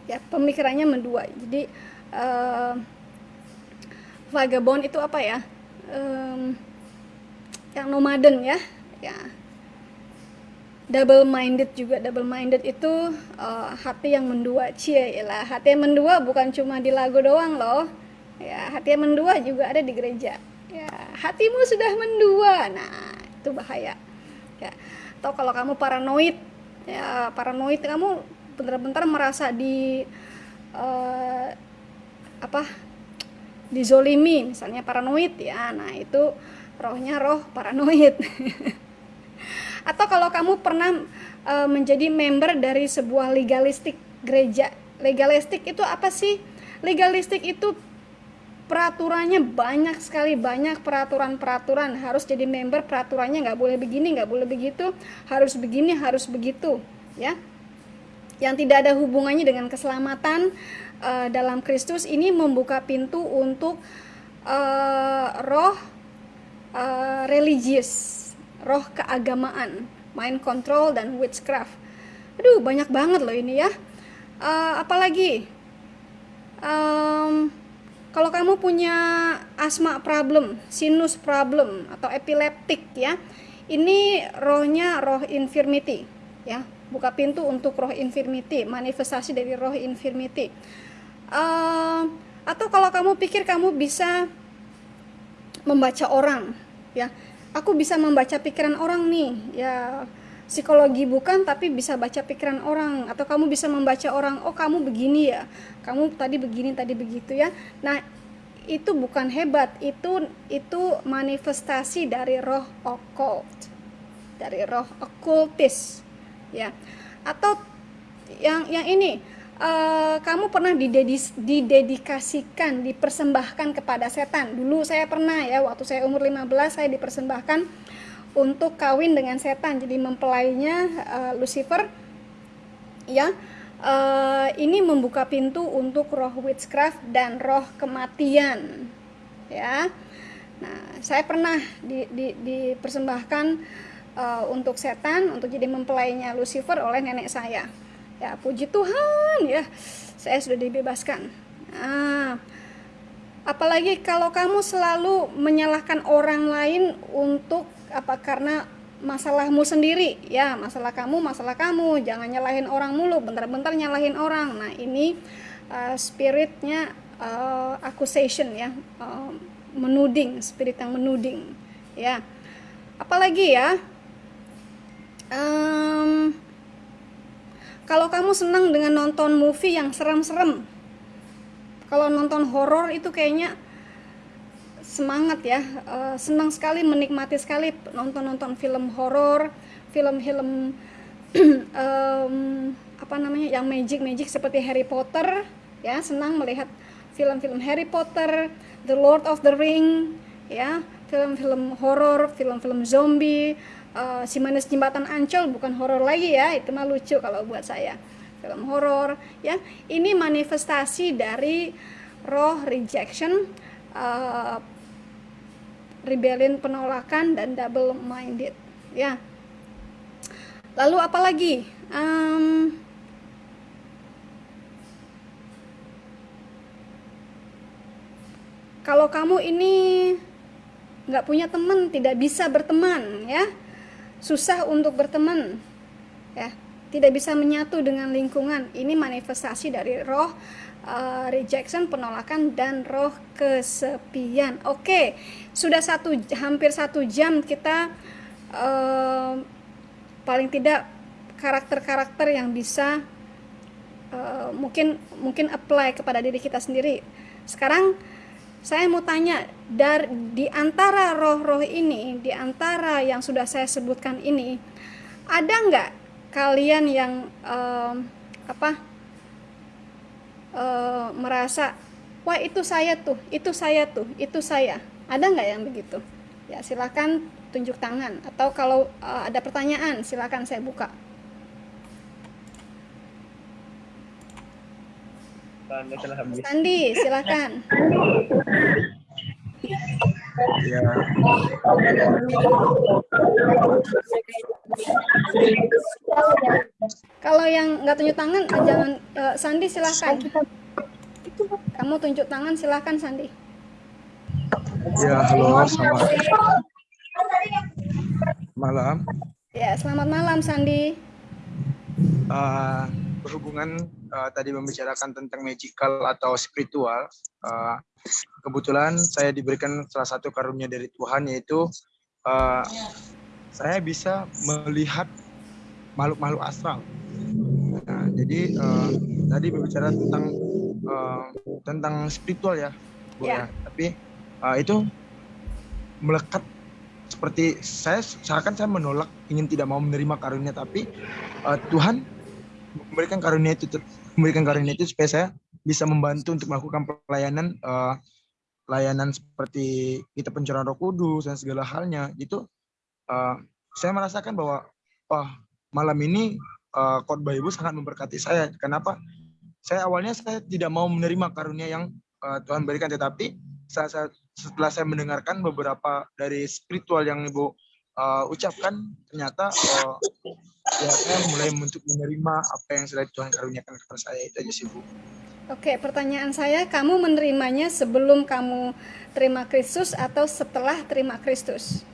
ya pemikirannya mendua. Jadi uh, vagabond itu apa ya? Um, yang nomaden ya. Ya. Double minded juga. Double minded itu uh, hati yang mendua. Cie lah hati yang mendua bukan cuma di lagu doang loh. Ya hati yang mendua juga ada di gereja. Ya hatimu sudah mendua. Nah itu bahaya. Ya. Atau kalau kamu paranoid ya paranoid kamu bentar-bentar merasa di uh, apa dizolimi misalnya paranoid ya. Nah itu rohnya roh paranoid. Atau kalau kamu pernah uh, menjadi member dari sebuah legalistik gereja legalistik itu apa sih? Legalistik itu peraturannya banyak sekali banyak peraturan-peraturan. Harus jadi member peraturannya nggak boleh begini nggak boleh begitu. Harus begini harus begitu ya yang tidak ada hubungannya dengan keselamatan uh, dalam Kristus ini membuka pintu untuk uh, roh uh, religius, roh keagamaan, mind control dan witchcraft. Aduh, banyak banget loh ini ya. Uh, apalagi um, kalau kamu punya asma problem, sinus problem atau epileptik ya, ini rohnya roh infirmity ya, buka pintu untuk roh infirmity, manifestasi dari roh infirmity. Uh, atau kalau kamu pikir kamu bisa membaca orang ya. Aku bisa membaca pikiran orang nih ya. Psikologi bukan tapi bisa baca pikiran orang. Atau kamu bisa membaca orang oh kamu begini ya kamu tadi begini tadi begitu ya. Nah itu bukan hebat itu itu manifestasi dari roh occult dari roh okultis ya atau yang yang ini uh, kamu pernah didedis, didedikasikan, dipersembahkan kepada setan. Dulu saya pernah ya, waktu saya umur 15 saya dipersembahkan untuk kawin dengan setan. Jadi mempelainya uh, Lucifer ya. Uh, ini membuka pintu untuk roh witchcraft dan roh kematian. Ya. Nah, saya pernah di, di, dipersembahkan uh, untuk setan untuk jadi mempelainya Lucifer oleh nenek saya. Ya puji Tuhan ya. Saya sudah dibebaskan. Nah, apalagi kalau kamu selalu menyalahkan orang lain untuk apa karena masalahmu sendiri. Ya masalah kamu masalah kamu. Jangan nyalahin orang mulu. Bentar-bentar nyalahin orang. Nah ini uh, spiritnya uh, accusation ya. Uh, menuding spirit yang menuding. Ya. Apalagi ya um, kalau kamu senang dengan nonton movie yang serem-serem kalau nonton horor itu kayaknya semangat ya. Uh, senang sekali menikmati sekali nonton-nonton film horor film-film um, apa namanya yang magic magic seperti Harry Potter ya senang melihat film-film Harry Potter The Lord of the Ring ya film-film horor film-film zombie uh, si manis jembatan ancol bukan horor lagi ya itu mah lucu kalau buat saya. Film horor ya. Ini manifestasi dari roh rejection uh, rebellion penolakan dan double minded ya. Lalu apalagi um, kalau kamu ini nggak punya teman tidak bisa berteman ya susah untuk berteman ya. Tidak bisa menyatu dengan lingkungan. Ini manifestasi dari roh uh, rejection penolakan dan roh kesepian. Oke sudah satu hampir satu jam kita uh, paling tidak karakter-karakter yang bisa uh, mungkin mungkin apply kepada diri kita sendiri. Sekarang saya mau tanya dari di antara roh-roh ini, di antara yang sudah saya sebutkan ini, ada nggak kalian yang um, apa uh, merasa, wah itu saya tuh, itu saya tuh, itu saya, ada nggak yang begitu? Ya silakan tunjuk tangan atau kalau uh, ada pertanyaan silakan saya buka. Sandi, silakan. Ya. Kalau yang nggak tunjuk tangan, ah, jangan uh, Sandi silakan. Kamu tunjuk tangan silakan Sandi. Ya, halo, selamat malam. Ya, selamat malam Sandi. Uh, berhubungan uh, tadi membicarakan tentang magical atau spiritual, uh, kebetulan saya diberikan salah satu karunia dari Tuhan yaitu uh, saya bisa melihat makhluk-makhluk astral. Nah, jadi uh, tadi berbicara tentang uh, tentang spiritual ya, Bu yeah. ya. Tapi uh, itu melekat seperti saya seakan saya menolak ingin tidak mau menerima karunia tapi uh, Tuhan memberikan karunia itu memberikan karunia itu supaya saya bisa membantu untuk melakukan pelayanan uh, layanan seperti kita pencurahan Roh Kudus dan segala halnya. Itu uh, saya merasakan bahwa oh malam ini uh, khotbah ibu sangat memberkati saya. Kenapa? Saya awalnya saya tidak mau menerima karunia yang uh, Tuhan berikan tetapi saya, saya, setelah saya mendengarkan beberapa dari spiritual yang ibu uh, ucapkan ternyata uh, ya saya mulai untuk menerima apa yang sudah Tuhan karuniakan kepada saya itu aja sih bu Oke, pertanyaan saya, kamu menerimanya sebelum kamu terima Kristus atau setelah terima Kristus?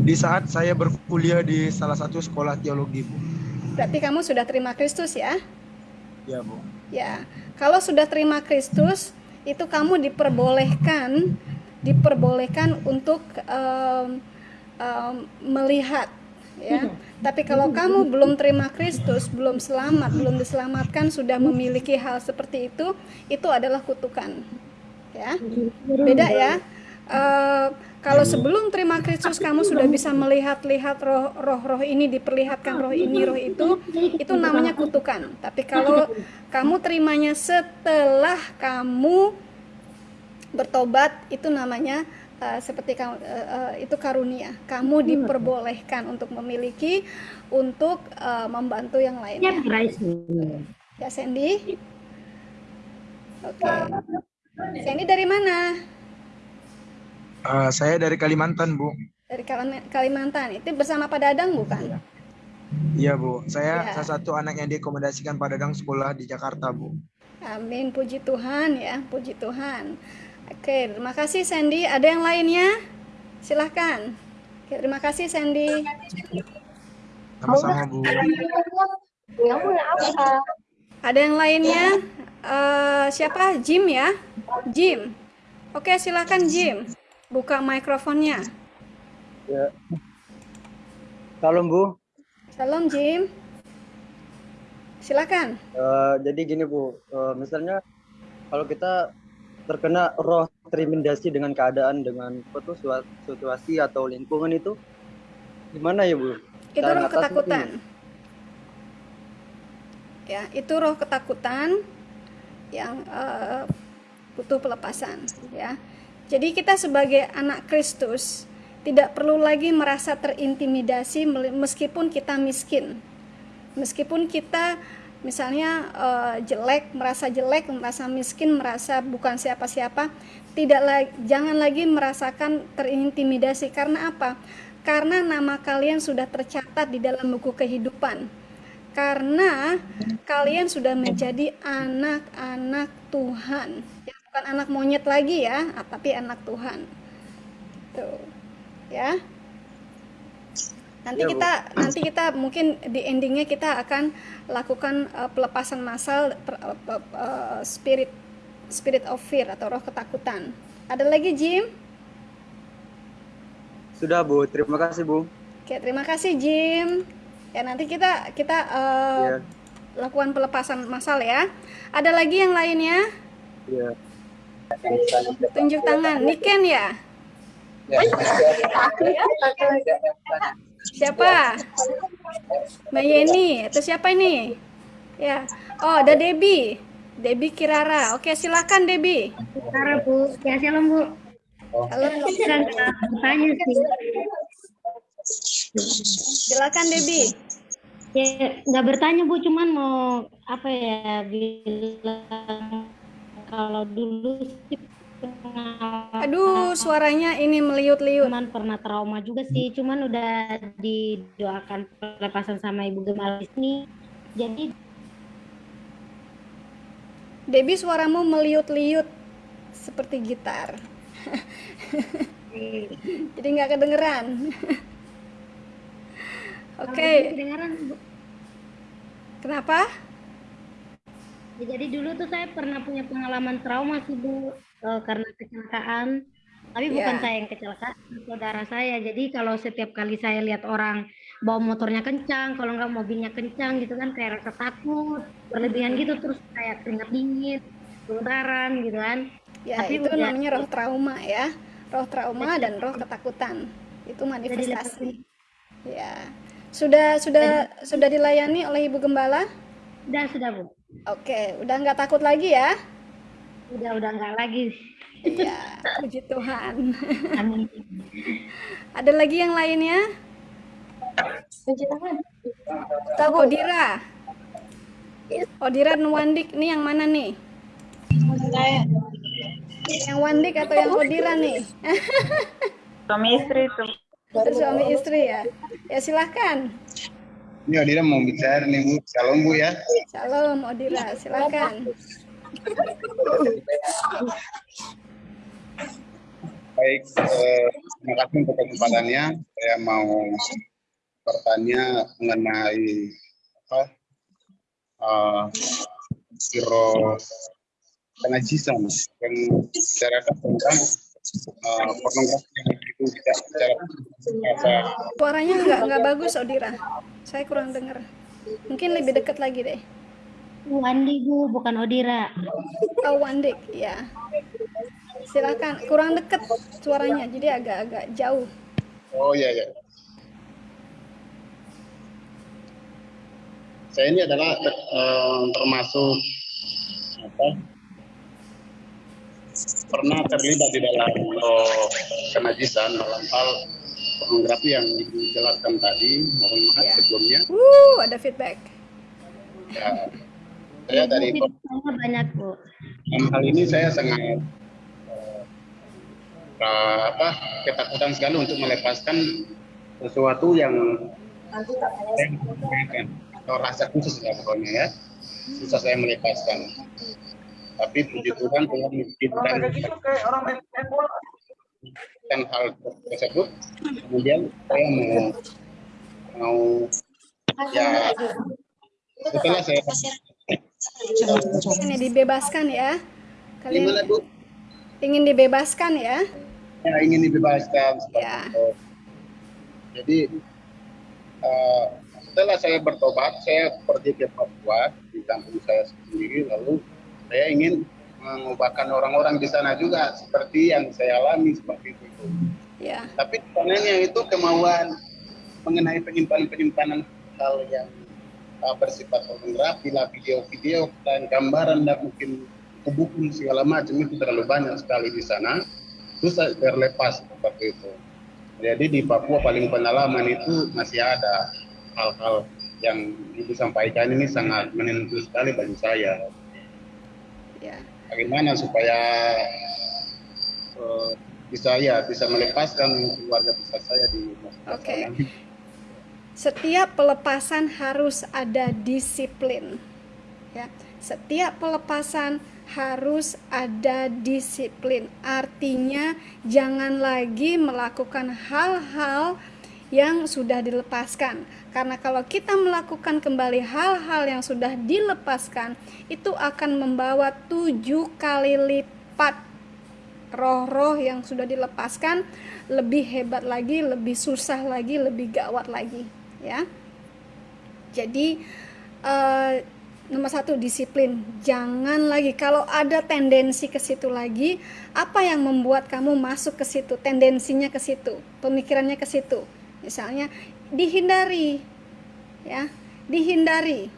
Di saat saya berkuliah di salah satu sekolah teologi, Bu. Berarti kamu sudah terima Kristus ya? Ya, Bu. Ya, kalau sudah terima Kristus, itu kamu diperbolehkan, diperbolehkan untuk um, um, melihat, ya. Tapi kalau kamu belum terima Kristus, belum selamat, belum diselamatkan, sudah memiliki hal seperti itu, itu adalah kutukan. Ya, beda ya. Uh, kalau sebelum terima Kristus kamu sudah bisa melihat-lihat roh, roh-roh ini diperlihatkan roh ini roh itu itu namanya kutukan. Tapi kalau kamu terimanya setelah kamu bertobat itu namanya uh, seperti uh, uh, itu karunia. Kamu diperbolehkan untuk memiliki untuk uh, membantu yang lainnya. Ya Sandy. Oke. Okay. Sandy dari mana? Uh, saya dari Kalimantan, Bu. Dari Kalimantan. Itu bersama Pak Dadang bukan? Iya, Bu. Saya ya. salah satu anak yang direkomendasikan Pak Dadang sekolah di Jakarta, Bu. Amin, puji Tuhan ya, puji Tuhan. Oke, terima kasih Sandy. Ada yang lainnya? Silahkan. Oke, terima kasih Sandy. Sama-sama Bu. Ada yang lainnya? Uh, siapa? Jim ya? Jim. Oke, silahkan Jim. Buka mikrofonnya. Ya. Salam Bu. Salam Jim. Silakan. Uh, jadi gini Bu, uh, misalnya kalau kita terkena roh terintimidasi dengan keadaan dengan apa tuh situasi atau lingkungan itu gimana ya bu? Itu roh ketakutan. Ya, itu roh ketakutan yang uh, butuh pelepasan ya. Jadi kita sebagai anak Kristus tidak perlu lagi merasa terintimidasi meskipun kita miskin. Meskipun kita misalnya uh, jelek, merasa jelek, merasa miskin, merasa bukan siapa-siapa, tidak lagi jangan lagi merasakan terintimidasi karena apa? Karena nama kalian sudah tercatat di dalam buku kehidupan. Karena kalian sudah menjadi anak-anak Tuhan. Ya, bukan anak monyet lagi ya, tapi anak Tuhan. Tuh. Ya nanti ya, kita Bu. nanti kita mungkin di endingnya kita akan lakukan uh, pelepasan massal uh, uh, spirit spirit of fear atau roh ketakutan. Ada lagi Jim? Sudah Bu. Terima kasih Bu. Oke terima kasih Jim. Ya nanti kita kita uh, ya. lakukan pelepasan massal ya. Ada lagi yang lainnya? Ya. tunjuk tangan. Niken ya? Ya. Siapa? Mbak Yeni atau siapa ini? Ya. Oh, ada Debbie. Debbie Kirara. Oke, silakan Debbie. Kirara, Bu. Ya, shalom, Bu. Halo. Tanya sih. Silakan Debbie. Ya, nggak bertanya Bu, cuman mau apa ya bilang kalau dulu sih Aduh, suaranya ini meliut-liut. Cuman pernah trauma juga sih, cuman udah didoakan pelepasan sama Ibu Gemal ini. Jadi Debbie suaramu meliut-liut seperti gitar. Jadi nggak kedengeran. Oke. Okay. Kenapa? Ya, jadi dulu tuh saya pernah punya pengalaman trauma sih Bu uh, karena kecelakaan. Tapi yeah. bukan saya yang kecelakaan, saudara saya. Jadi kalau setiap kali saya lihat orang bawa motornya kencang, kalau nggak mobilnya kencang gitu kan kayak rasa takut, berlebihan gitu terus kayak keringat dingin, gemetaran gitu kan. Ya Tapi itu udah, namanya roh trauma ya, roh trauma dan roh ketakutan itu manifestasi. Ya, sudah sudah sudah dilayani oleh ibu gembala? Sudah sudah bu. Oke, udah nggak takut lagi ya? Udah udah nggak lagi Iya, puji Tuhan. Amin. Ada lagi yang lainnya? Puji Tuhan. Odira. Odira Nwandik, nih yang mana nih? Yang Wandik atau yang Odira nih? Suami istri itu. Suami istri ya. Ya silahkan. Ini Odira mau bicara nih Bu. Shalom Bu ya. Shalom Odira, silahkan. Baik, eh, terima kasih untuk kesempatannya. Saya mau bertanya mengenai apa uh, kiro penajisam yang masyarakat tentang uh, pornografi yang itu tidak secara apa Suaranya nggak nggak bagus, Odira. Saya kurang dengar. Mungkin lebih dekat lagi deh. Wandi Bu, bukan Odira. Oh, Wandik, ya. Silakan. Kurang dekat suaranya, jadi agak-agak jauh. Oh iya ya. Saya ini adalah eh, termasuk apa? Pernah terlibat di dalam oh, kenajisan dalam hal pornografi yang dijelaskan tadi. Mohon maaf Ya. sebelumnya. Wuh, ada feedback. Ya, saya dari Feedbacknya banyak Bu. dalam hal ini saya sangat eh, apa ketakutan sekali untuk melepaskan sesuatu yang saya inginkan atau rasa khusus lah pokoknya ya. Susah saya melepaskan. Tapi puji Tuhan Tuhan mengizinkan dan hal tersebut kemudian saya mau mau ya setelah saya Ini dibebaskan ya. gimana Kalian Bu ingin dibebaskan ya? ya ingin dibebaskan Ya. itu. Jadi eh, setelah saya bertobat, saya pergi ke Papua di kampung saya sendiri, lalu saya ingin mengubahkan orang-orang di sana juga seperti yang saya alami seperti itu. Ya. Tapi sebenarnya itu kemauan mengenai penyimpanan-penyimpanan hal yang uh, bersifat pornografi lah, video-video dan gambaran dan mungkin buku segala macam itu terlalu banyak sekali di sana. Susah terlepas seperti itu. Jadi di Papua paling pengalaman itu masih ada hal-hal yang ibu sampaikan ini sangat menentu sekali bagi saya. Ya. Bagaimana supaya eh, bisa ya bisa melepaskan keluarga besar saya di Oke. sana. Setiap pelepasan harus ada disiplin. Ya. Setiap pelepasan harus ada disiplin. Artinya jangan lagi melakukan hal-hal yang sudah dilepaskan. Karena kalau kita melakukan kembali hal-hal yang sudah dilepaskan, itu akan membawa tujuh kali lipat roh-roh yang sudah dilepaskan lebih hebat lagi, lebih susah lagi, lebih gawat lagi, ya. Jadi eh, nomor satu disiplin, jangan lagi kalau ada tendensi ke situ lagi, apa yang membuat kamu masuk ke situ, tendensinya ke situ, pemikirannya ke situ, misalnya dihindari, ya, dihindari.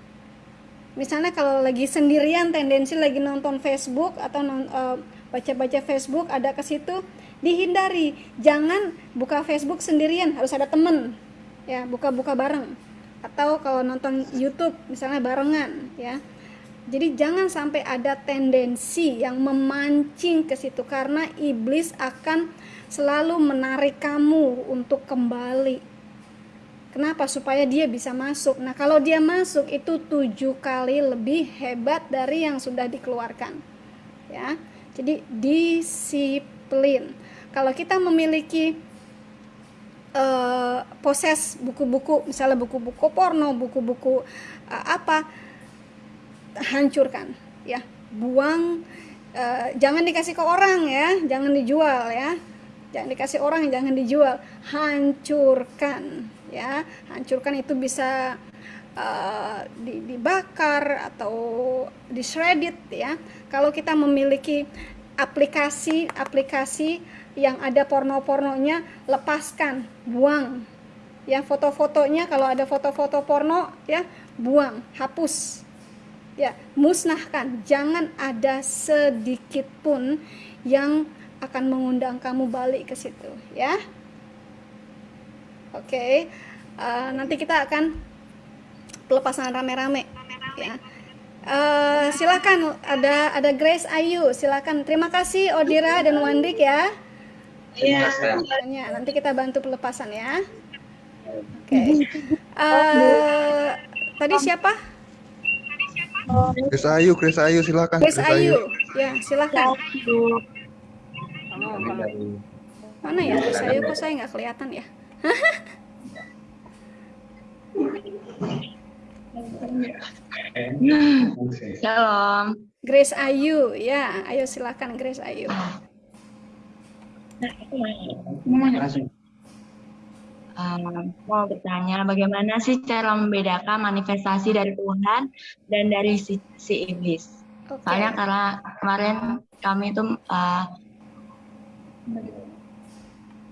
Misalnya kalau lagi sendirian tendensi lagi nonton Facebook atau eh, baca-baca Facebook ada ke situ dihindari. Jangan buka Facebook sendirian harus ada temen ya buka-buka bareng atau kalau nonton YouTube misalnya barengan ya jadi jangan sampai ada tendensi yang memancing ke situ karena iblis akan selalu menarik kamu untuk kembali Kenapa? Supaya dia bisa masuk. Nah, kalau dia masuk itu tujuh kali lebih hebat dari yang sudah dikeluarkan. Ya, jadi disiplin. Kalau kita memiliki eh, poses buku-buku, misalnya buku-buku porno, buku-buku eh, apa, hancurkan, ya, buang. eh, jangan dikasih ke orang ya, jangan dijual ya, jangan dikasih orang, jangan dijual, hancurkan ya. Hancurkan itu bisa uh, di- dibakar atau disredit ya. Kalau kita memiliki aplikasi-aplikasi yang ada porno-pornonya lepaskan buang ya foto-fotonya kalau ada foto-foto porno ya buang hapus ya musnahkan jangan ada sedikit pun yang akan mengundang kamu balik ke situ ya Oke, eh, nanti kita akan pelepasan rame-rame, ya. Eh, silakan ada ada Grace Ayu, silakan. Terima kasih Odira dan Wandik ya. Iya. Ya, nanti kita bantu pelepasan ya. Oke. Eh, tadi siapa? Grace Ayu, Grace Ayu silakan. Grace Ayu, ya silakan. Mana ya Grace Ayu? Kok saya nggak kelihatan ya? Shalom. Grace Ayu, ya, ayo silakan Grace Ayu. Um, mau bertanya, bagaimana sih cara membedakan manifestasi dari Tuhan dan dari si, si iblis? Oke. Soalnya karena kemarin kami itu uh,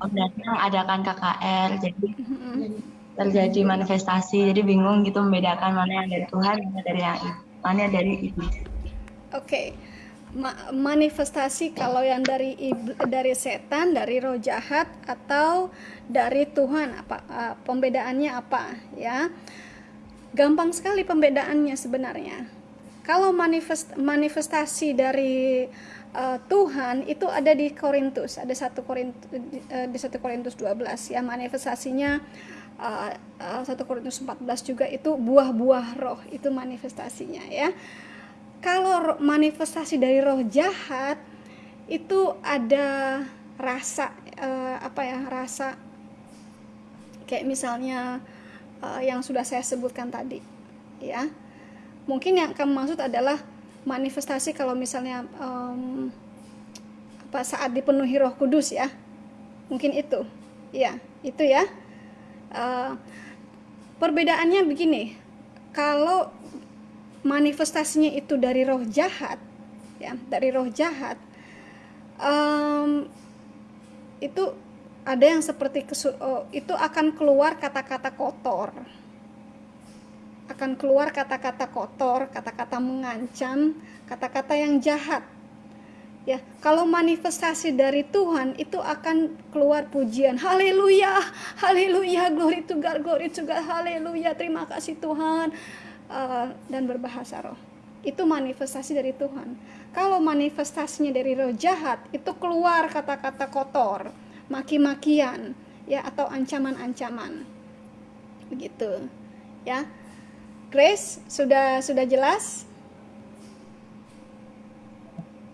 datang adakan KKR, jadi Mhm. terjadi manifestasi, jadi bingung gitu membedakan mana yang dari Tuhan, mana dari yang mana yang dari iblis. Oke, Ma- manifestasi kalau yang dari dari setan, dari roh jahat atau dari Tuhan apa uh, pembedaannya apa ya? Gampang sekali pembedaannya sebenarnya. Kalau manifest manifestasi dari uh, Tuhan itu ada di Korintus, ada satu Korintus di satu Korintus 12 ya manifestasinya uh, uh, 1 Korintus 14 juga itu buah-buah roh itu manifestasinya ya kalau manifestasi dari roh jahat itu ada rasa eh, apa ya rasa kayak misalnya eh, yang sudah saya sebutkan tadi ya. Mungkin yang kamu maksud adalah manifestasi kalau misalnya em, apa saat dipenuhi Roh Kudus ya. Mungkin itu ya itu ya. Eh, perbedaannya begini kalau manifestasinya itu dari roh jahat ya dari roh jahat em, itu ada yang seperti oh, itu akan keluar kata-kata kotor. Akan keluar kata-kata kotor kata-kata mengancam kata-kata yang jahat. Ya kalau manifestasi dari Tuhan itu akan keluar pujian. Haleluya haleluya glory to God glory to God haleluya. Terima kasih Tuhan uh, dan berbahasa roh itu manifestasi dari Tuhan kalau manifestasinya dari roh jahat itu keluar kata-kata kotor maki-makian ya atau ancaman-ancaman begitu ya Grace sudah sudah jelas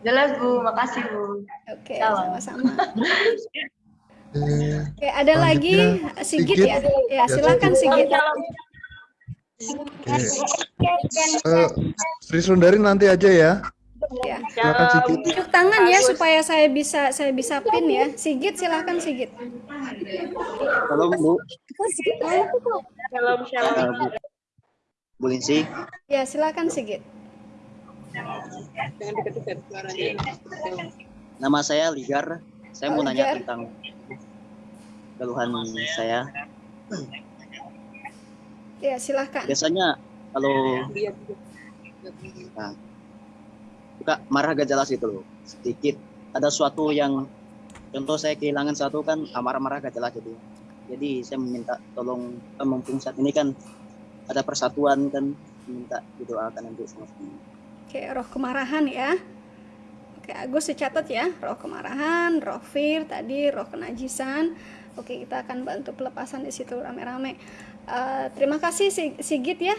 Jelas Bu, makasih Bu. Oke, sama-sama. Eh, Oke, ada lagi Sigit Sigit. ya? Ya, Ya, silakan Sigit. Oke. Eh, Sri Sundari nanti aja ya. Ya. Silakan Sigit. Tunjuk tangan ya supaya saya bisa saya bisa pin ya. Sigit silakan Sigit. Halo Bu, Shalom, shalom. Eh, Bu, Bu Linsi. Ya, silakan Sigit. Nama saya Ligar. Saya mau nanya Ligar. tentang keluhan saya. Ya, silakan. Biasanya kalau nah, suka marah gak jelas itu loh. Sedikit ada suatu yang contoh saya kehilangan satu kan marah-marah gak jelas jadi. Jadi saya meminta tolong eh, mumpung saat ini kan ada persatuan kan minta didoakan sama sama. Oke, roh kemarahan ya. Oke, Agus dicatat ya. Roh kemarahan, roh fear tadi, roh kenajisan. Oke, kita akan bantu pelepasan di situ rame-rame. Eh, terima kasih Si- Sigit ya.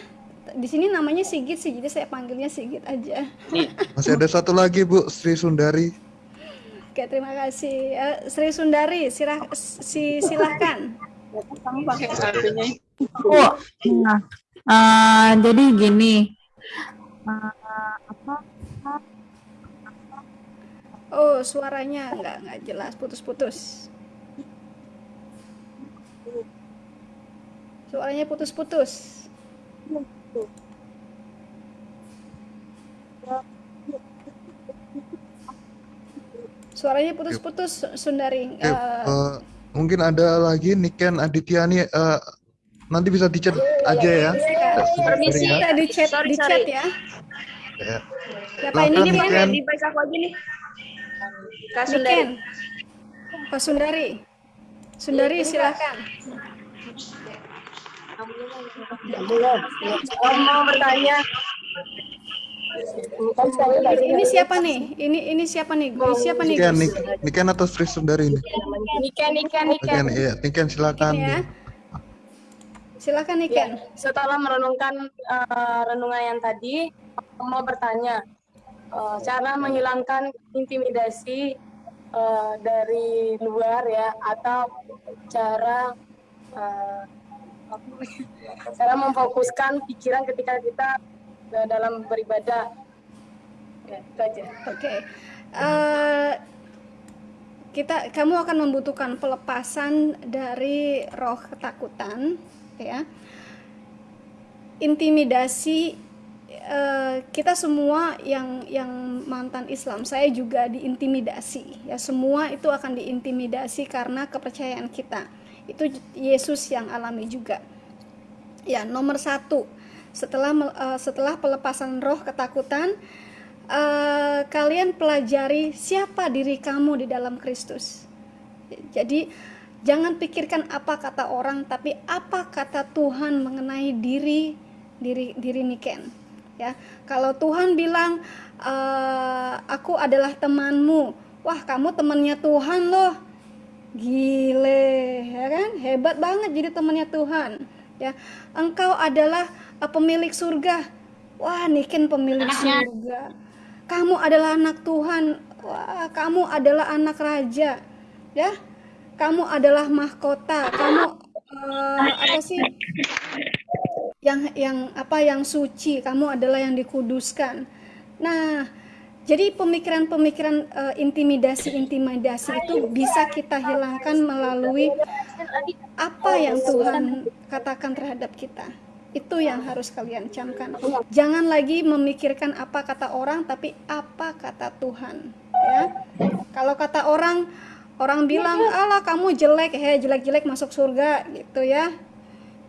Di sini namanya Sigit sih, jadi saya panggilnya Sigit aja. Masih ada satu lagi Bu, Sri Sundari. Oke, terima kasih. Eh, Sri Sundari, sirah, si, silahkan. Oh, nah, eh, jadi gini, Eh, apa? Oh, suaranya nggak nggak jelas, putus-putus. Suaranya putus-putus. Suaranya putus-putus, Sundari. Eh, eh, mungkin ada lagi Niken Adityani. eh, nanti bisa dicat aja ya. Permisi, Sundari ya. kita di chat, Sorry, di sorry. chat ya. Ya. Siapa ini Silakan, Niken? Aku aja nih. Kak Sundari. Niken. Pak Sundari. Sundari, silakan. Om mau bertanya. Ini siapa nih? Ini ini siapa nih? Ini siapa nih? Niken, Gus? Niken atau Sri Sundari ini? Niken, Niken, Niken, iya. Niken silakan. Ini ya. Silakan Niken. Setelah merenungkan eh, renungan yang tadi, mau bertanya uh, cara menghilangkan intimidasi uh, dari luar ya atau cara uh, cara memfokuskan pikiran ketika kita uh, dalam beribadah. Ya, oke. Okay. uh, kita kamu akan membutuhkan pelepasan dari roh ketakutan ya. Intimidasi uh, kita semua yang yang mantan Islam saya juga diintimidasi. Ya semua itu akan diintimidasi karena kepercayaan kita itu Yesus yang alami juga ya nomor satu setelah uh, setelah pelepasan roh ketakutan uh, kalian pelajari siapa diri kamu di dalam Kristus. Jadi jangan pikirkan apa kata orang, tapi apa kata Tuhan mengenai diri diri diri Niken. Ya, kalau Tuhan bilang uh, aku adalah temanmu, wah kamu temannya Tuhan loh, gile, ya kan? Hebat banget jadi temannya Tuhan. Ya, engkau adalah uh, pemilik surga. Wah, Niken pemilik surga. Kamu adalah anak Tuhan. Wah kamu adalah anak raja. Ya kamu adalah mahkota. Kamu uh, apa sih? Yang yang apa yang suci. Kamu adalah yang dikuduskan. Nah jadi pemikiran-pemikiran uh, intimidasi-intimidasi itu bisa kita hilangkan melalui apa yang Tuhan katakan terhadap kita itu yang harus kalian camkan. Jangan lagi memikirkan apa kata orang, tapi apa kata Tuhan. Ya, kalau kata orang, orang bilang, "Allah, kamu jelek, he jelek-jelek masuk surga," gitu ya.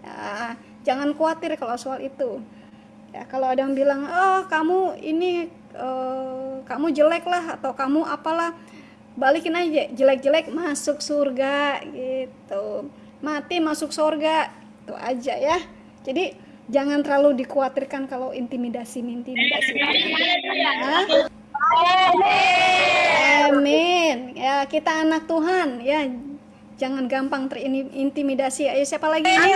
ya jangan khawatir kalau soal itu. Ya, kalau ada yang bilang, "Oh, kamu ini uh, kamu jelek lah atau kamu apalah," balikin aja, jelek-jelek masuk surga gitu. Mati masuk surga. Itu aja ya. Jadi jangan terlalu dikhawatirkan kalau intimidasi intimidasi ya. Amin. Ya, kita anak Tuhan ya. Jangan gampang terintimidasi. Ayo siapa lagi ini?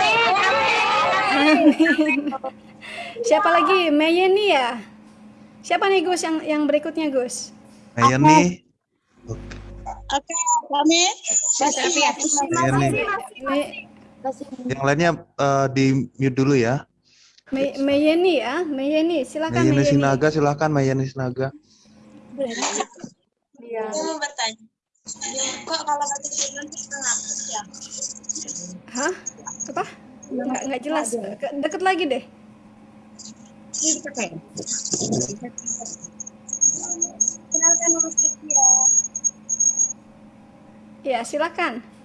Amin. Siapa lagi? Mayeni ya? Siapa nih Gus yang yang berikutnya Gus? Mayeni. Oke, kami. Mayeni. Yang lainnya uh, di mute dulu ya. May Mayeni ya, Mayeni, silakan Mayeni. Mayeni Sinaga, silakan Mayeni Sinaga. Iya. Saya mau bertanya. Kok kalau nanti nanti kita ngapus ya? Hah? Apa? Enggak enggak jelas. Deket lagi deh. Kenalkan nama saya. Ya, silakan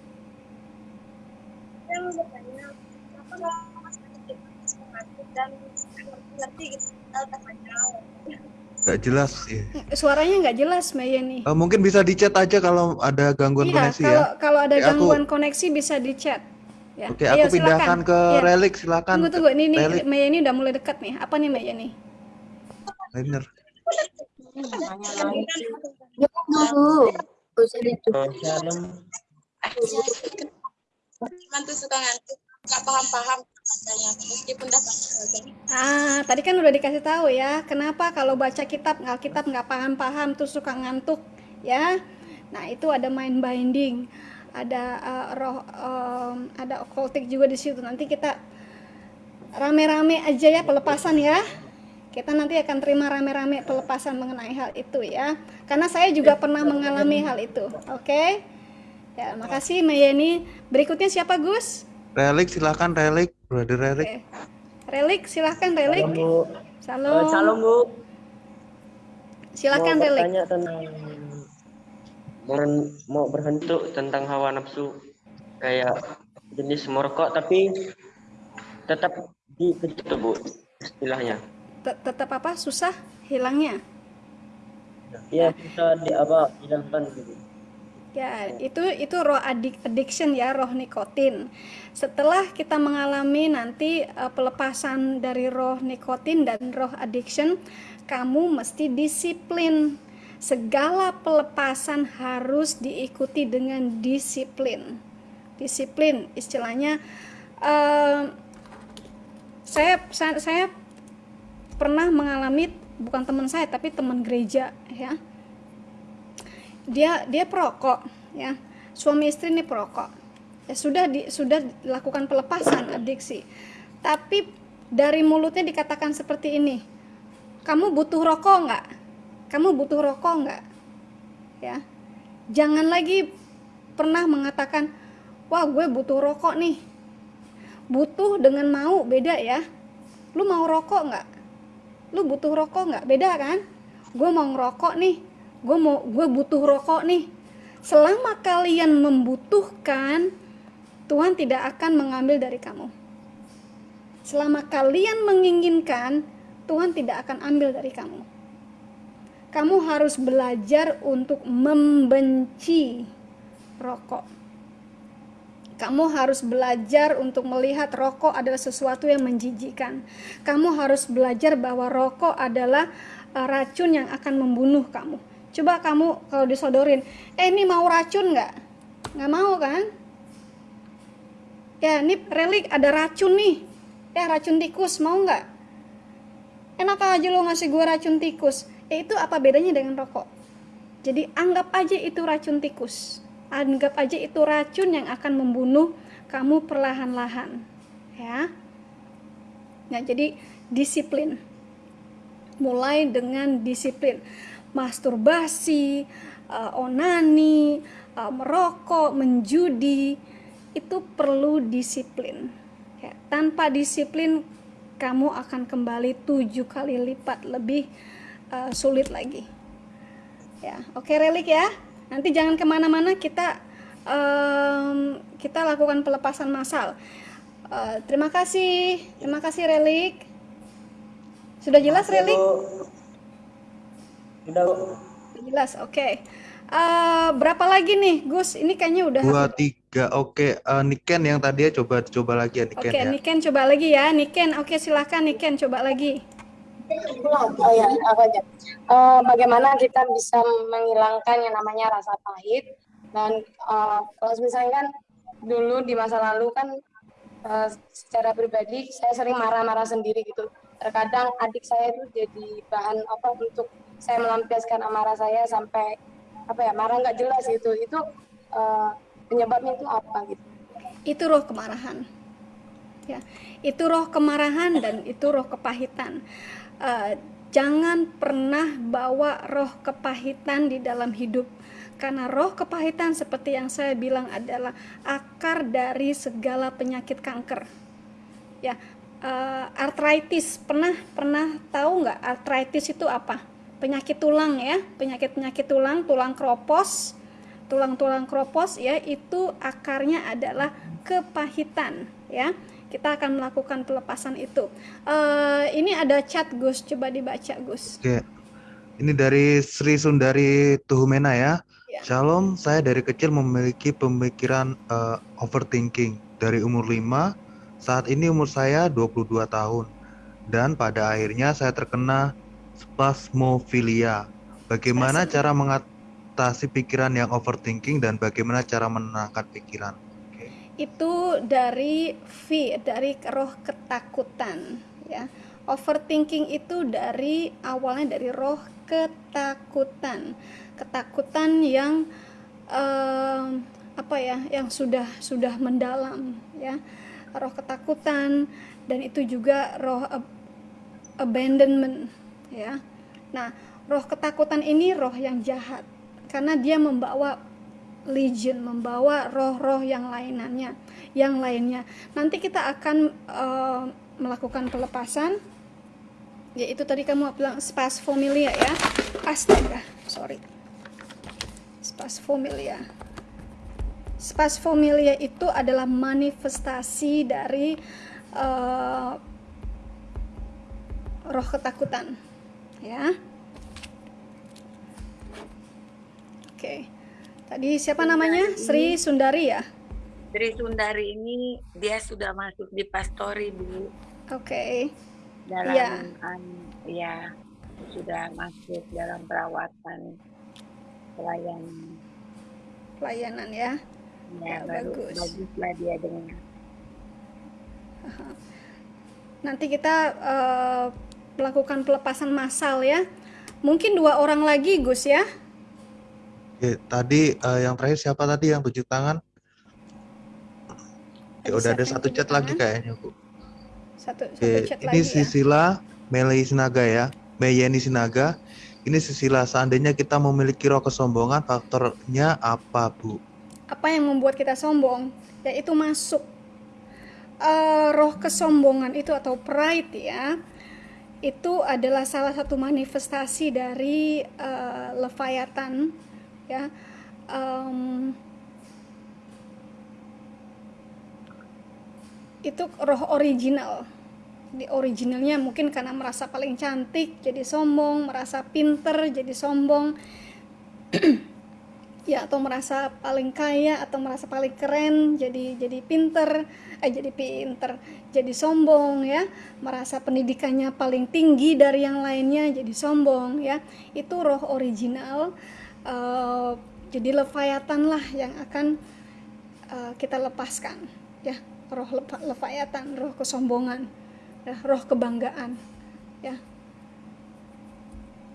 saya mau bertanya apa kalau mas mengantuk dan ngerti gitu Gak jelas sih. Suaranya nggak jelas, Mayeni. Uh, mungkin bisa di chat aja kalau ada gangguan iya, koneksi kalau, ya. Kalau ada Oke, gangguan aku... koneksi bisa di chat. Ya. Oke, Ayo, aku pindahkan ke ya. relik, silakan. Tunggu tunggu, ini nih Mayeni udah mulai dekat nih. Apa nih? Bener. Dulu. Shalom mantu suka ngantuk nggak paham-paham bacanya meskipun dapat ah tadi kan udah dikasih tahu ya kenapa kalau baca kitab kitab nggak paham-paham tuh suka ngantuk ya nah itu ada mind binding ada uh, roh um, ada occultic juga di situ nanti kita rame-rame aja ya pelepasan ya kita nanti akan terima rame-rame pelepasan mengenai hal itu ya karena saya juga pernah mengalami hal itu oke okay? Ya, makasih Mayeni. Berikutnya siapa Gus? Relik silakan Relik, Brother Relik. Okay. Relik silakan Relik. Salam Bu. Salam. Salam Bu. Silakan mau Relik. Tentang mau, mau berhentuk tentang hawa nafsu kayak jenis merokok tapi tetap di Bu istilahnya. Tetap apa? Susah hilangnya? Iya, susah di apa hilangkan gitu. Ya, itu itu roh addiction ya, roh nikotin. Setelah kita mengalami nanti uh, pelepasan dari roh nikotin dan roh addiction, kamu mesti disiplin. Segala pelepasan harus diikuti dengan disiplin. Disiplin istilahnya uh, saya, saya saya pernah mengalami bukan teman saya tapi teman gereja ya. Dia dia perokok ya. Suami istri ini perokok. Ya sudah di, sudah dilakukan pelepasan adiksi. Tapi dari mulutnya dikatakan seperti ini kamu butuh rokok nggak kamu butuh rokok nggak? Ya. Jangan lagi pernah mengatakan wah gue butuh rokok nih. Butuh dengan mau beda ya. Lu mau rokok nggak? Lu butuh rokok nggak? Beda kan? Gue mau ngerokok nih. Gue mau gue butuh rokok nih. Selama kalian membutuhkan Tuhan tidak akan mengambil dari kamu. Selama kalian menginginkan Tuhan tidak akan ambil dari kamu kamu harus belajar untuk membenci rokok kamu harus belajar untuk melihat rokok adalah sesuatu yang menjijikan. Kamu harus belajar bahwa rokok adalah uh, racun yang akan membunuh kamu. Coba kamu kalau disodorin, eh ini mau racun nggak? Nggak mau kan? Ya ini relik ada racun nih. Ya racun tikus mau nggak? Enak aja lo ngasih gue racun tikus. Ya itu apa bedanya dengan rokok? Jadi anggap aja itu racun tikus. Anggap aja itu racun yang akan membunuh kamu perlahan-lahan ya. Nah jadi disiplin. Mulai dengan disiplin. Masturbasi uh, onani uh, merokok menjudi itu perlu disiplin. Ya, tanpa disiplin kamu akan kembali tujuh kali lipat lebih uh, sulit lagi. Ya oke relik ya. Nanti jangan ke mana-mana kita um, kita lakukan pelepasan massal. Uh, terima kasih. Terima kasih relik. Sudah jelas Masih, relik? Sudah jelas oke. Okay. uh, berapa lagi nih Gus? Ini kayaknya udah dua tiga. Oke okay. uh, Niken yang tadi ya coba coba lagi ya Niken oke okay, ya. Niken coba lagi ya Niken. Oke okay, silahkan Niken coba lagi Oh ya, aku aja. Uh, bagaimana kita bisa menghilangkan yang namanya rasa pahit dan uh, kalau misalnya kan dulu di masa lalu kan uh, secara pribadi saya sering marah-marah sendiri gitu. Terkadang adik saya itu jadi bahan apa untuk saya melampiaskan amarah saya sampai apa ya marah nggak jelas gitu. Itu uh, penyebabnya itu apa gitu? Itu roh kemarahan. Ya, itu roh kemarahan dan itu roh kepahitan uh, jangan pernah bawa roh kepahitan di dalam hidup. Karena roh kepahitan seperti yang saya bilang adalah akar dari segala penyakit kanker. Ya uh, artritis. Pernah pernah tahu nggak artritis itu apa? Penyakit tulang ya penyakit penyakit tulang tulang kropos. Tulang-tulang kropos ya itu akarnya adalah kepahitan ya kita akan melakukan pelepasan itu. Uh, ini ada chat Gus, coba dibaca Gus. Oke, ini dari Sri Sundari Tuhumena ya. ya. Shalom, saya dari kecil memiliki pemikiran uh, overthinking dari umur 5, saat ini umur saya 22 tahun. Dan pada akhirnya saya terkena spasmofilia. Bagaimana cara mengatasi pikiran yang overthinking dan bagaimana cara menenangkan pikiran? Itu dari V dari roh ketakutan ya. Overthinking itu dari awalnya dari roh ketakutan. Ketakutan yang uh, apa ya yang sudah sudah mendalam ya. Roh ketakutan dan itu juga roh ab abandonment ya. Nah roh ketakutan ini roh yang jahat karena dia membawa legion membawa roh-roh yang lainnya yang lainnya. Nanti kita akan uh, melakukan pelepasan. Yaitu tadi kamu bilang spasfomilia ya. Astaga sorry. Spasfomilia spasfomilia itu adalah manifestasi dari uh, roh ketakutan ya oke okay. Tadi siapa Sundari namanya? Sri Sundari ya? Sri Sundari ini dia sudah masuk di pastori Bu. Oke. Okay. Dalam ya. Um, ya sudah masuk dalam perawatan pelayanan. Pelayanan ya. Ya, ya bagus. Baguslah dia dengan. Nanti kita uh, melakukan pelepasan massal ya. Mungkin dua orang lagi Gus ya. Oke, tadi uh, yang terakhir siapa tadi yang tujuh tangan? Ya, udah ada satu chat lagi kayaknya Bu. Satu, satu Oke, chat ini lagi ya. Sisila Meli Sinaga ya, Meyeni Sinaga. Ini Sisila, seandainya kita memiliki roh kesombongan, faktornya apa Bu? Apa yang membuat kita sombong? Yaitu masuk uh, roh kesombongan itu atau pride ya itu adalah salah satu manifestasi dari uh, Leviathan ya. Um, itu roh original. Di originalnya mungkin karena merasa paling cantik jadi sombong merasa pinter jadi sombong. Ya atau merasa paling kaya atau merasa paling keren jadi jadi pinter eh jadi pinter jadi sombong ya. Merasa pendidikannya paling tinggi dari yang lainnya jadi sombong ya. Itu roh original uh, jadi leviathan lah yang akan uh, kita lepaskan. Ya roh leviathan roh kesombongan ya roh kebanggaan ya.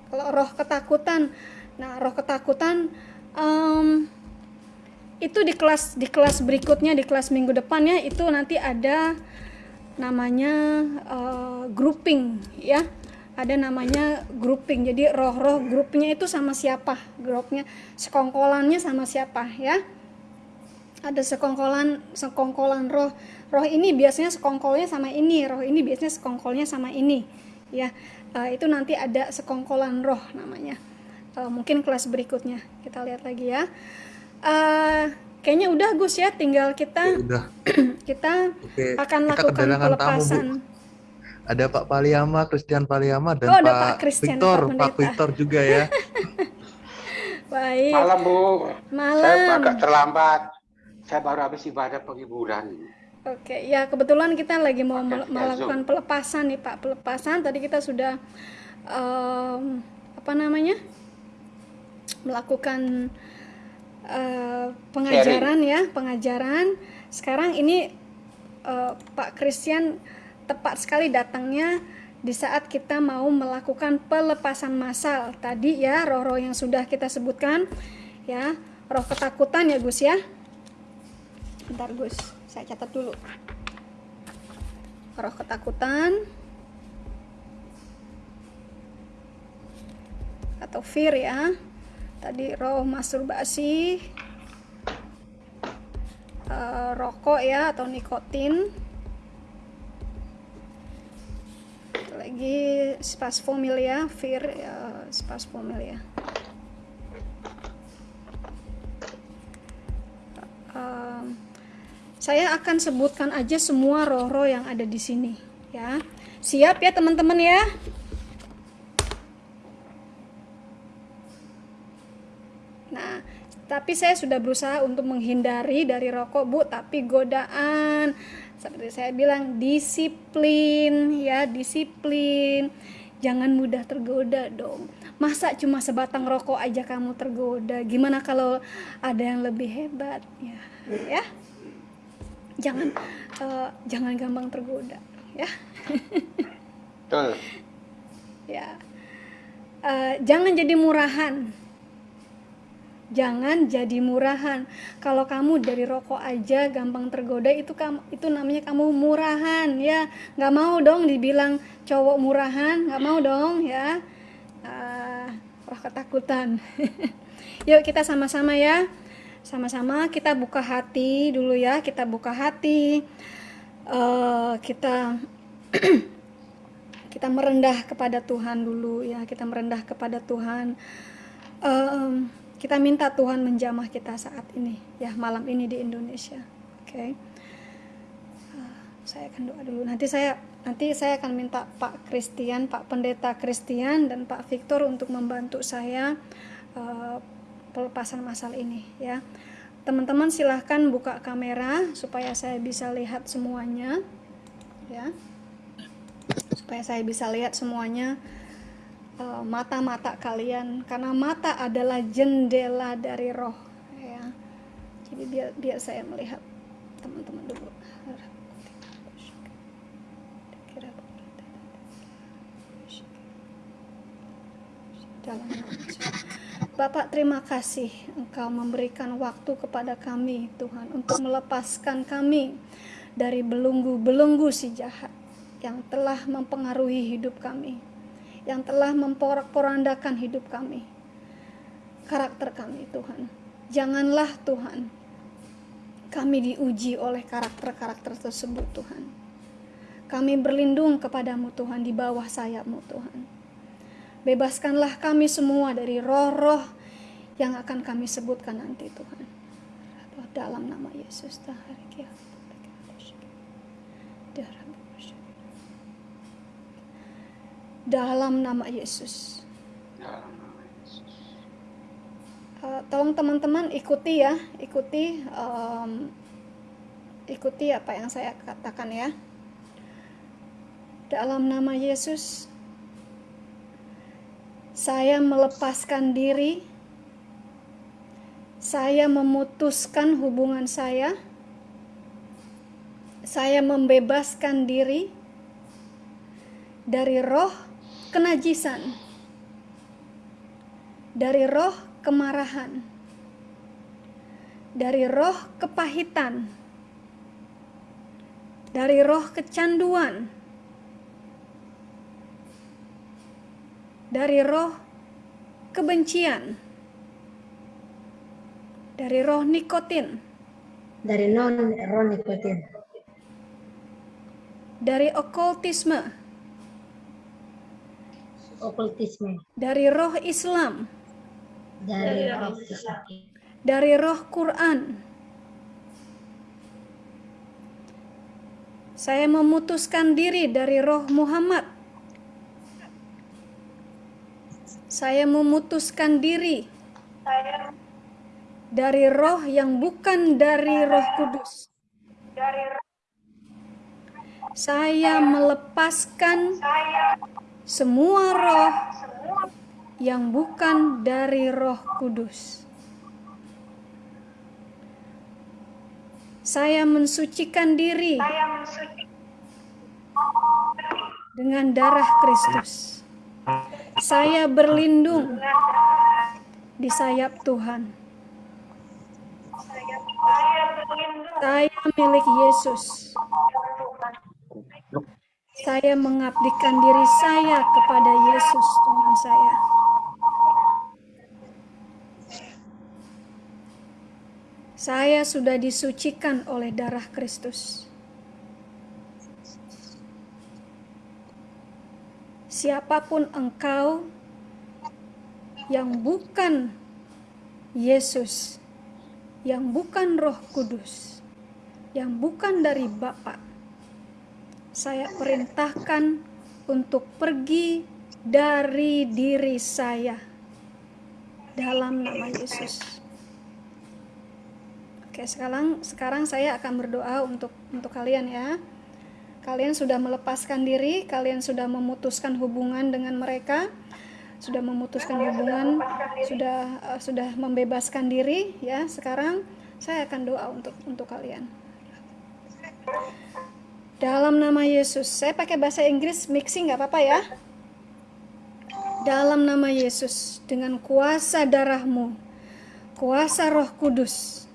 Kalau roh ketakutan nah roh ketakutan um, itu di kelas di kelas berikutnya di kelas minggu depannya itu nanti ada namanya uh, grouping ya ada namanya grouping. Jadi roh-roh grupnya itu sama siapa? Grupnya sekongkolannya sama siapa ya? Ada sekongkolan sekongkolan roh. Roh ini biasanya sekongkolnya sama ini roh ini biasanya sekongkolnya sama ini ya. Uh, itu nanti ada sekongkolan roh namanya. Uh, mungkin kelas berikutnya kita lihat lagi ya. Uh, kayaknya udah Gus ya. Tinggal kita udah. kita Oke, akan kita lakukan pelepasan tamu, Bu. Ada Pak Paliama Christian Paliama dan Oh, Pak, Pak Christian, Victor Pak Pak. Victor juga ya baik Malam Bu, saya malam agak terlambat. Saya baru habis ibadah penghiburan. Oke, ya kebetulan kita lagi mau via melakukan Zoom. pelepasan nih Pak, pelepasan. Tadi kita sudah em, apa namanya? melakukan eh, pengajaran ya, pengajaran. Sekarang ini eh, Pak Christian tepat sekali datangnya di saat kita mau melakukan pelepasan massal. Tadi ya roh-roh yang sudah kita sebutkan ya, roh ketakutan ya Gus ya. Bentar Gus, saya catat dulu. Roh ketakutan atau fear ya. Tadi roh masturbasi, eh, rokok ya atau nikotin. Lagi spasfomilia, fear ya, spasfomilia. Em, saya akan sebutkan aja semua roh-roh yang ada di sini ya. Siap ya teman-teman ya? Nah, tapi saya sudah berusaha untuk menghindari dari rokok, Bu, tapi godaan seperti saya bilang disiplin ya, disiplin. Jangan mudah tergoda dong. Masa cuma sebatang rokok aja kamu tergoda? Gimana kalau ada yang lebih hebat ya? Ya. Jangan eh, jangan gampang tergoda ya. Betul. ya. Eh, jangan jadi murahan. Jangan jadi murahan. Kalau kamu dari rokok aja gampang tergoda itu kamu itu namanya kamu murahan ya. nggak mau dong dibilang cowok murahan, nggak mau dong ya. Ah, roh ketakutan. Yuk kita sama-sama ya. Sama-sama kita buka hati dulu ya. Kita buka hati. Eh, kita kita merendah kepada Tuhan dulu ya. Kita merendah kepada Tuhan. Em, kita minta Tuhan menjamah kita saat ini ya malam ini di Indonesia. Oke. Ah, saya akan doa dulu. Nanti saya nanti saya akan minta Pak Christian Pak Pendeta Christian dan Pak Victor untuk membantu saya eh, pelepasan masal ini ya. Teman-teman silahkan buka kamera supaya saya bisa lihat semuanya ya. Supaya saya bisa lihat semuanya eh, mata-mata kalian karena mata adalah jendela dari roh ya. Jadi biar biar saya melihat teman-teman dulu. Bapak terima kasih Engkau memberikan waktu kepada kami Tuhan untuk melepaskan kami dari belenggu-belenggu si jahat yang telah mempengaruhi hidup kami, yang telah memporak-porandakan hidup kami, karakter kami Tuhan. Janganlah Tuhan kami diuji oleh karakter-karakter tersebut Tuhan. Kami berlindung kepadamu Tuhan di bawah sayapmu Tuhan. Bebaskanlah kami semua dari roh-roh yang akan kami sebutkan nanti Tuhan. Dalam nama Yesus. Dalam nama Yesus. Uh, tolong teman-teman ikuti ya, ikuti um, ikuti apa yang saya katakan ya. Dalam nama Yesus, saya melepaskan diri, saya memutuskan hubungan saya, saya membebaskan diri dari roh kenajisan, dari roh kemarahan, dari roh kepahitan, dari roh kecanduan. Dari roh kebencian, dari roh nikotin, dari non roh nikotin, dari okultisme, okultisme, dari roh Islam, dari roh Islam, dari roh Quran. Saya memutuskan diri dari roh Muhammad Saya memutuskan diri dari roh yang bukan dari roh kudus. Saya melepaskan semua roh yang bukan dari roh kudus. Saya mensucikan diri dengan darah Kristus. Saya berlindung di sayap Tuhan. Saya milik Yesus. Saya mengabdikan diri saya kepada Yesus Tuhan saya. Saya sudah disucikan oleh darah Kristus. siapa pun engkau yang bukan Yesus, yang bukan Roh Kudus, yang bukan dari Bapa, saya perintahkan untuk pergi dari diri saya dalam nama Yesus. Oke, sekarang sekarang saya akan berdoa untuk untuk kalian ya. Kalian sudah melepaskan diri, kalian sudah memutuskan hubungan dengan mereka, sudah memutuskan hubungan, sudah uh, sudah membebaskan diri ya. Sekarang saya akan doa untuk untuk kalian. Dalam nama Yesus, saya pakai bahasa Inggris mixing nggak apa-apa ya. Dalam nama Yesus, dengan kuasa darahmu, kuasa roh kudus,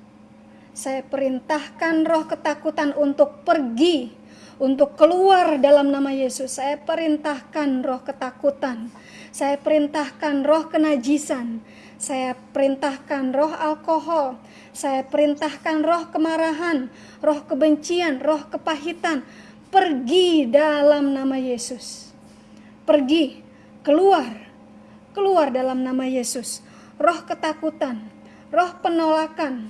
saya perintahkan roh ketakutan untuk pergi untuk keluar dalam nama Yesus. Saya perintahkan roh ketakutan, saya perintahkan roh kenajisan, saya perintahkan roh alkohol, saya perintahkan roh kemarahan, roh kebencian, roh kepahitan, pergi dalam nama Yesus. Pergi, keluar, keluar dalam nama Yesus. Roh ketakutan, roh penolakan,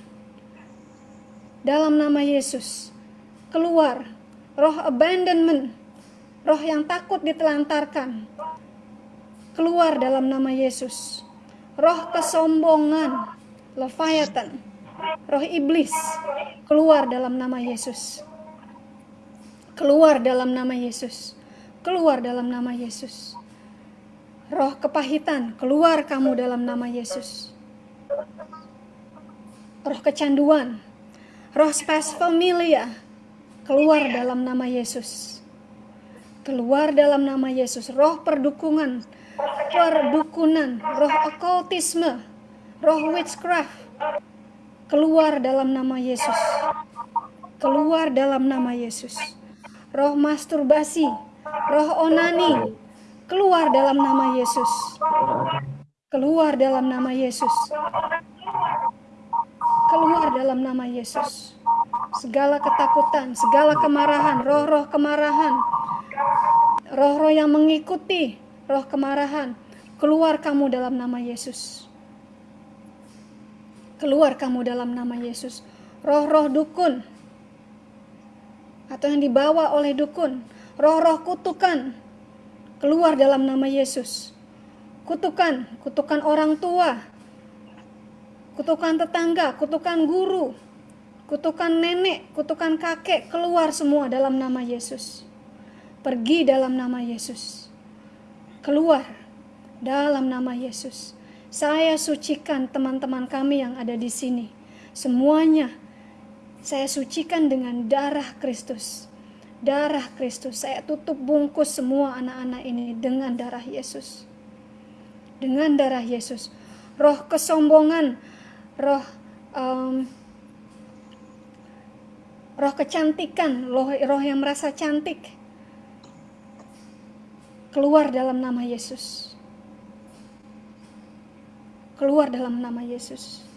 dalam nama Yesus. Keluar, roh abandonment, roh yang takut ditelantarkan, keluar dalam nama Yesus. Roh kesombongan, Leviathan, roh iblis, keluar dalam nama Yesus. Keluar dalam nama Yesus. Keluar dalam nama Yesus. Roh kepahitan, keluar kamu dalam nama Yesus. Roh kecanduan, roh spasfamilia, keluar dalam nama Yesus. Keluar dalam nama Yesus, roh perdukungan, perdukunan, roh okultisme, roh witchcraft, keluar dalam nama Yesus. Keluar dalam nama Yesus. Roh masturbasi, roh onani, keluar dalam nama Yesus. Keluar dalam nama Yesus. Keluar dalam nama Yesus. Segala ketakutan, segala kemarahan, roh-roh kemarahan, roh-roh yang mengikuti roh kemarahan, keluar kamu dalam nama Yesus. Keluar kamu dalam nama Yesus. Roh-roh dukun atau yang dibawa oleh dukun, roh-roh kutukan, keluar dalam nama Yesus. Kutukan, kutukan orang tua, kutukan tetangga, kutukan guru, kutukan nenek, kutukan kakek, keluar semua dalam nama Yesus. Pergi dalam nama Yesus. Keluar dalam nama Yesus. Saya sucikan teman-teman kami yang ada di sini. Semuanya saya sucikan dengan darah Kristus. Darah Kristus. Saya tutup bungkus semua anak-anak ini dengan darah Yesus dengan darah Yesus. Roh kesombongan, roh um, roh kecantikan, roh, roh yang merasa cantik keluar dalam nama Yesus. Keluar dalam nama Yesus.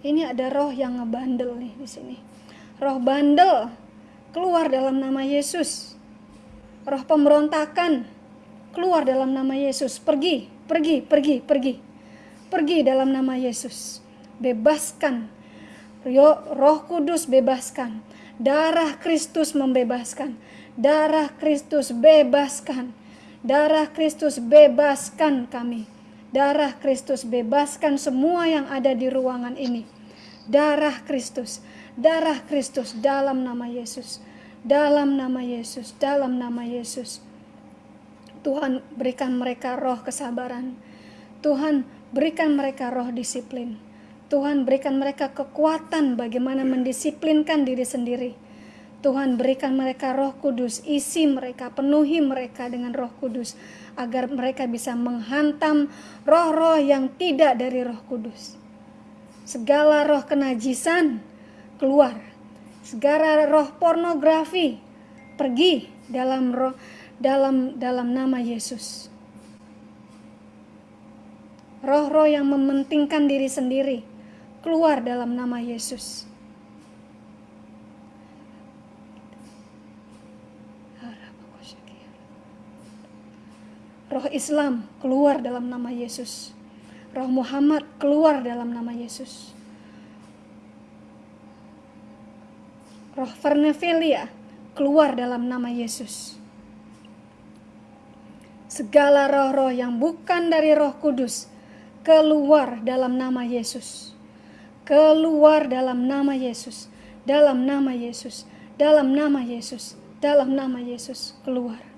Ini ada roh yang ngebandel nih di sini. Roh bandel keluar dalam nama Yesus. Roh pemberontakan keluar dalam nama Yesus. Pergi, Pergi, pergi, pergi. Pergi dalam nama Yesus. Bebaskan. Roh Kudus bebaskan. Darah Kristus membebaskan. Darah Kristus bebaskan. Darah Kristus bebaskan kami. Darah Kristus bebaskan semua yang ada di ruangan ini. Darah Kristus, darah Kristus dalam nama Yesus. Dalam nama Yesus, dalam nama Yesus. Tuhan berikan mereka roh kesabaran. Tuhan berikan mereka roh disiplin. Tuhan berikan mereka kekuatan bagaimana mendisiplinkan diri sendiri. Tuhan berikan mereka roh kudus, isi mereka, penuhi mereka dengan roh kudus. Agar mereka bisa menghantam roh-roh yang tidak dari roh kudus. Segala roh kenajisan keluar. Segala roh pornografi pergi dalam roh dalam dalam nama Yesus. Roh-roh yang mementingkan diri sendiri keluar dalam nama Yesus. Roh Islam keluar dalam nama Yesus. Roh Muhammad keluar dalam nama Yesus. Roh Vernevelia keluar dalam nama Yesus segala roh-roh yang bukan dari Roh Kudus keluar dalam nama Yesus. Keluar dalam nama Yesus, dalam nama Yesus, dalam nama Yesus, dalam nama Yesus, keluar.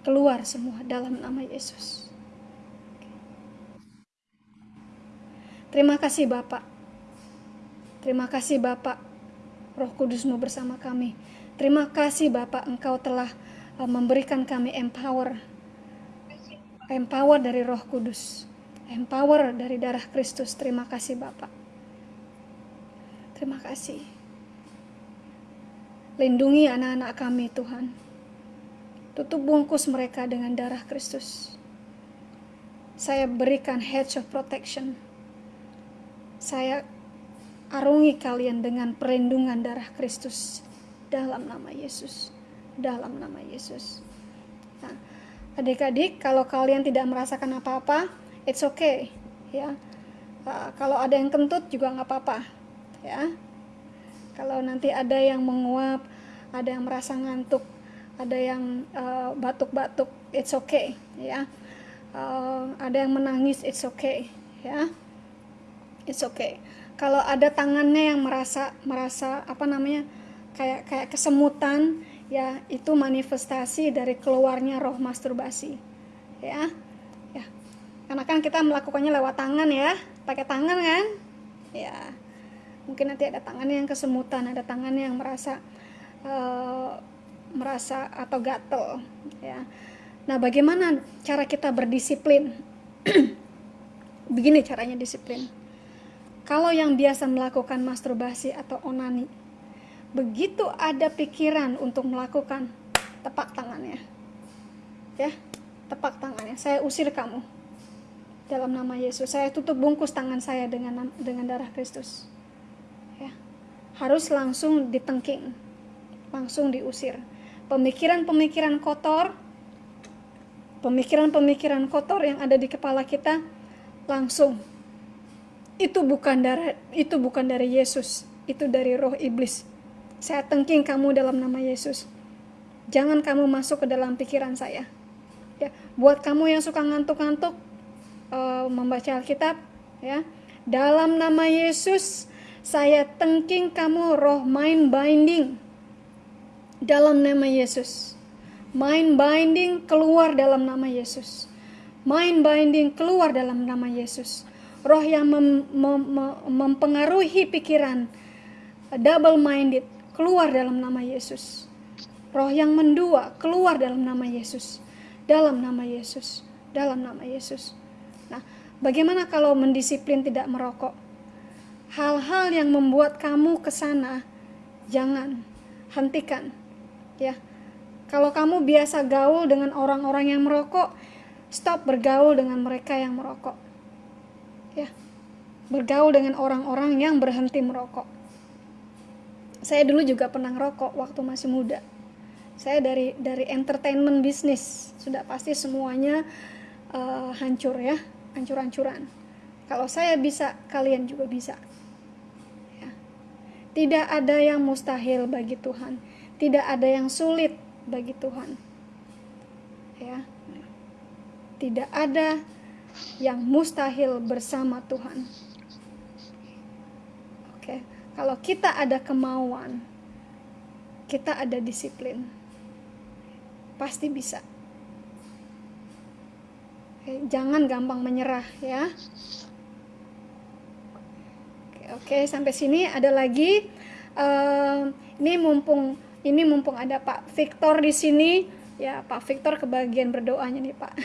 Keluar semua dalam nama Yesus. Terima kasih Bapak. Terima kasih Bapak. Roh Kudusmu bersama kami. Terima kasih Bapak Engkau telah uh, memberikan kami empower empower dari Roh Kudus, empower dari darah Kristus. Terima kasih Bapak. Terima kasih. Lindungi anak-anak kami Tuhan. Tutup bungkus mereka dengan darah Kristus. Saya berikan hedge of protection. Saya arungi kalian dengan perlindungan darah Kristus dalam nama Yesus. Dalam nama Yesus. Nah, adik-adik kalau kalian tidak merasakan apa-apa it's okay ya uh, kalau ada yang kentut juga nggak apa-apa ya kalau nanti ada yang menguap ada yang merasa ngantuk ada yang uh, batuk-batuk uh, it's okay ya. Uh, ada yang menangis it's okay ya. It's okay. Kalau ada tangannya yang merasa merasa apa namanya kayak kayak kesemutan ya itu manifestasi dari keluarnya roh masturbasi ya. Ya. Karena kan kita melakukannya lewat tangan ya. Pakai tangan kan? Ya. Mungkin nanti ada tangannya yang kesemutan ada tangannya yang merasa uh, merasa atau gatel ya Nah, bagaimana cara kita berdisiplin? Begini caranya disiplin. Kalau yang biasa melakukan masturbasi atau onani, begitu ada pikiran untuk melakukan, tepak tangannya. Ya, tepak tangannya. Saya usir kamu dalam nama Yesus. Saya tutup bungkus tangan saya dengan dengan darah Kristus. Ya. Harus langsung ditengking. Langsung diusir. Pemikiran-pemikiran kotor pemikiran-pemikiran kotor yang ada di kepala kita langsung itu bukan dari itu bukan dari Yesus, itu dari roh iblis. Saya tengking kamu dalam nama Yesus. Jangan kamu masuk ke dalam pikiran saya. Ya, buat kamu yang suka ngantuk-ngantuk uh, membaca Alkitab, ya. Dalam nama Yesus, saya tengking kamu roh mind binding. Dalam nama Yesus. Mind binding keluar dalam nama Yesus. Mind binding keluar dalam nama Yesus. Roh yang mem, mem, mem, mempengaruhi pikiran double minded keluar dalam nama Yesus. Roh yang mendua keluar dalam nama Yesus. Dalam nama Yesus. Dalam nama Yesus. Nah, bagaimana kalau mendisiplin tidak merokok? Hal-hal yang membuat kamu ke sana jangan hentikan. Ya. Kalau kamu biasa gaul dengan orang-orang yang merokok, stop bergaul dengan mereka yang merokok. Ya. Bergaul dengan orang-orang yang berhenti merokok. Saya dulu juga pernah ngerokok waktu masih muda. Saya dari dari entertainment bisnis, sudah pasti semuanya uh, hancur ya, hancur-hancuran. Kalau saya bisa, kalian juga bisa. Ya. Tidak ada yang mustahil bagi Tuhan. Tidak ada yang sulit bagi Tuhan. Ya. Tidak ada yang mustahil bersama Tuhan. Oke, kalau kita ada kemauan, kita ada disiplin. Pasti bisa. Oke, jangan gampang menyerah ya. Oke, sampai sini ada lagi. Uh, ini mumpung ini mumpung ada Pak Victor di sini, ya Pak Victor kebagian berdoanya nih Pak.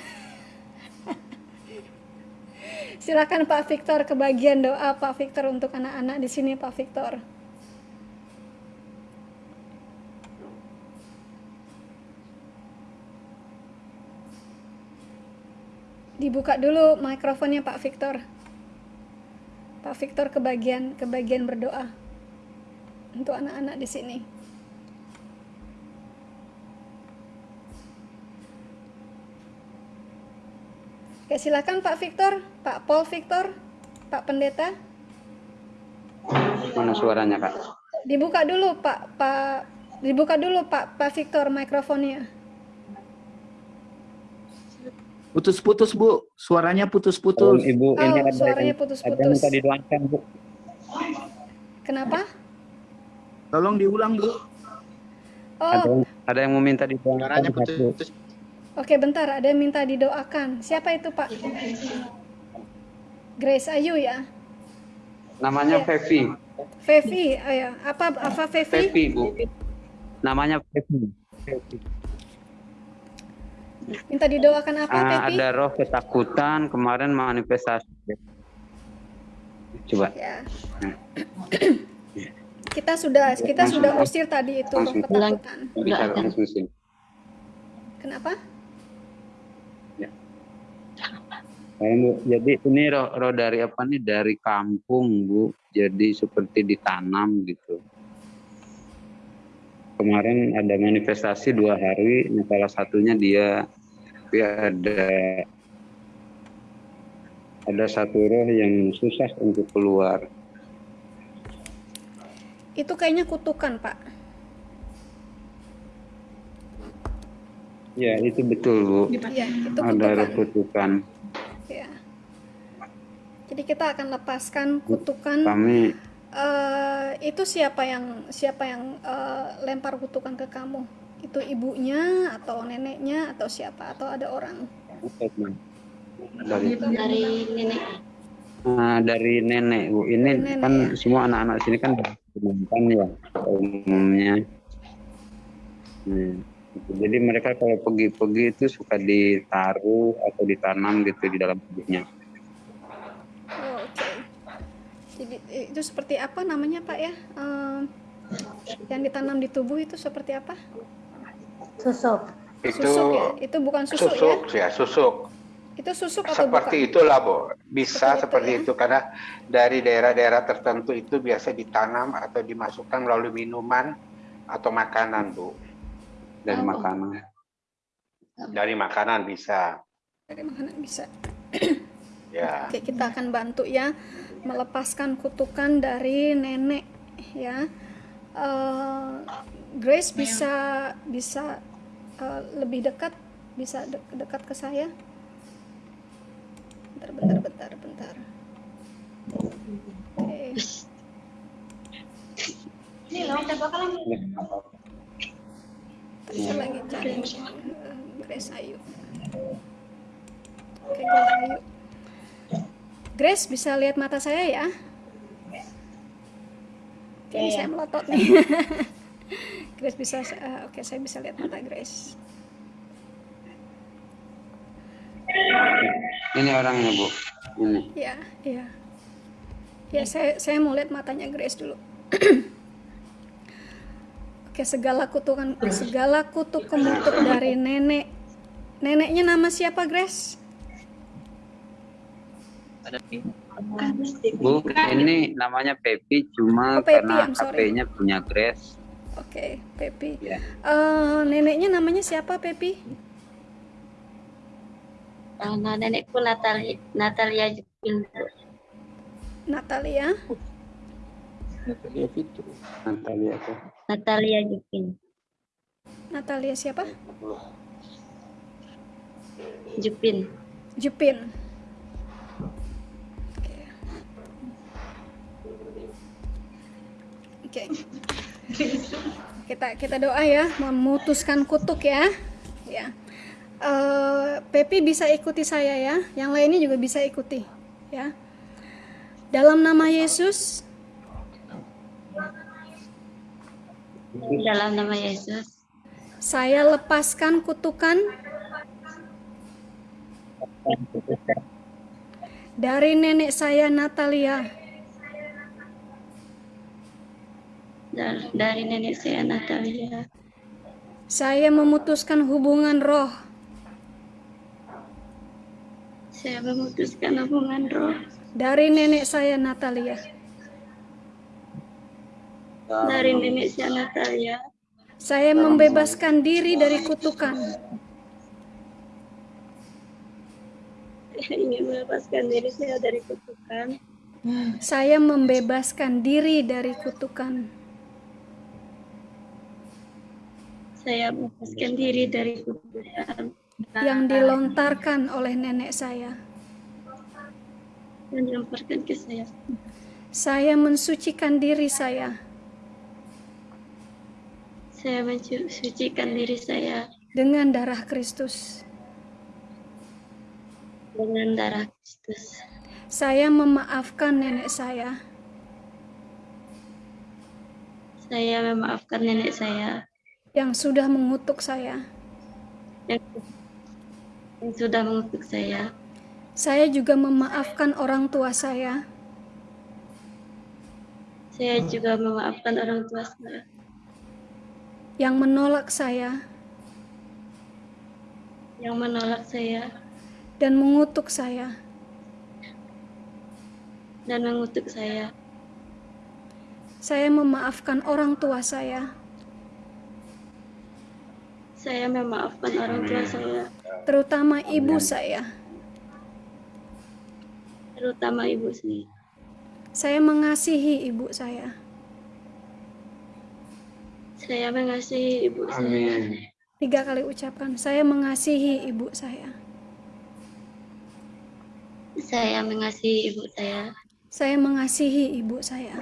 Silakan Pak Victor kebagian doa Pak Victor untuk anak-anak di sini Pak Victor. Dibuka dulu mikrofonnya Pak Victor. Pak Victor kebagian kebagian berdoa untuk anak-anak di sini. Oke, silakan Pak Victor, Pak Paul Victor, Pak Pendeta. Mana suaranya, Kak? Dibuka dulu, Pak, Pak, dibuka dulu, Pak, Pak Victor mikrofonnya. Putus-putus, Bu. Suaranya putus-putus. Oh, Ibu, oh, ini ada suaranya putus-putus. Ada minta didoakan, Bu. Kenapa? Tolong diulang, Bu. Oh. Ada, ada yang mau minta didoakan. Suaranya putus. Oke, bentar, ada yang minta didoakan. Siapa itu, Pak? Grace Ayu ya? Namanya ya. Fevi. Fevi, ya. Apa apa Fevi? Fevi, Bu. Namanya Fevi. Minta didoakan apa, uh, Fevi? Ada roh ketakutan, kemarin manifestasi. Coba. Ya. Kita sudah kita langsung, sudah usir tadi itu roh ketakutan. Kenapa? Jadi ini roh, roh dari apa nih? Dari kampung, Bu. Jadi seperti ditanam gitu. Kemarin ada manifestasi dua hari, nah salah satunya dia, tapi ada ada satu roh yang susah untuk keluar. Itu kayaknya kutukan, Pak. Ya, itu betul, Bu. Ya, itu kutukan. Ada kutukan. Jadi kita akan lepaskan kutukan. Kami. Uh, itu siapa yang siapa yang uh, lempar kutukan ke kamu? Itu ibunya atau neneknya atau siapa atau ada orang? Dari, dari nenek. Nah, dari nenek bu. Ini nenek, kan semua anak-anak sini kan kan ya umumnya. Hmm. Jadi mereka kalau pergi-pergi itu suka ditaruh atau ditanam gitu di dalam tubuhnya. Jadi eh, itu seperti apa namanya Pak ya? Eh, yang ditanam di tubuh itu seperti apa? Susuk. Itu Susuk ya? Itu bukan susuk, susuk ya? ya, susuk. Itu susuk atau Seperti bukan? itulah, Bu. Bisa Seperti itu, seperti ya? itu karena dari daerah-daerah tertentu itu biasa ditanam atau dimasukkan melalui minuman atau makanan, Bu. Dari Oh. makanan. Dari makanan bisa. Dari makanan bisa. Ya. Oke, kita akan bantu ya melepaskan kutukan dari nenek ya. Eh, Grace bisa bisa eh, lebih dekat bisa de- dekat ke saya. Bentar, bentar, bentar, bentar. Oke. Ini loh, udah bakalan Saya lagi cari eh, Grace Ayu. Oke, Grace Ayu. Grace bisa lihat mata saya ya? Oke, Iya, iya. saya melotot nih. Grace bisa, eh, oke saya bisa lihat mata Grace. Ini orangnya bu. Ini. Ya, ya. Ya, saya saya mau lihat matanya Grace dulu. Oke, segala kutukan segala kutuk kemutuk dari nenek. Neneknya nama siapa, Grace? Bu, ini namanya Pepi cuma Oh, Pepi, karena. HP-nya punya Grace. Oke, Pepi. Ya. Eh, neneknya namanya siapa, Pepi? Nama nenekku Natalia, Natalia. Natalia. Natalia Fitri. Natalia apa? Natalia Jupin. Natalia siapa? Jupin. Jupin. Oke. Kita kita doa ya, memutuskan kutuk ya. Ya. Eh, Pepi bisa ikuti saya ya. Yang lainnya juga bisa ikuti ya. Dalam nama Yesus, Dalam nama Yesus, saya lepaskan kutukan dari nenek saya Natalia. Dari nenek saya Natalia, Saya memutuskan hubungan roh saya memutuskan hubungan roh dari nenek saya Natalia. dari nenek saya Natalia. Saya membebaskan diri dari kutukan Saya ingin melepaskan diri saya dari kutukan. Saya membebaskan diri dari kutukan. Saya melepaskan diri dari kutukan yang dilontarkan oleh nenek saya. dan dilemparkan ke saya. Saya mensucikan diri saya Saya mensucikan diri saya dengan darah Kristus. dengan darah Kristus. Saya memaafkan nenek saya. Saya memaafkan nenek saya yang sudah mengutuk saya. yang, yang sudah mengutuk saya. Saya juga memaafkan orang tua saya Saya juga memaafkan orang tua saya yang menolak saya yang menolak saya dan mengutuk saya. dan mengutuk saya. Saya memaafkan orang tua saya, Saya memaafkan orang tua saya, terutama ibu saya. terutama ibu saya. Saya mengasihi ibu saya. Saya mengasihi ibu saya. Tiga kali ucapkan, saya mengasihi ibu saya. Saya mengasihi ibu saya. Saya mengasihi ibu saya.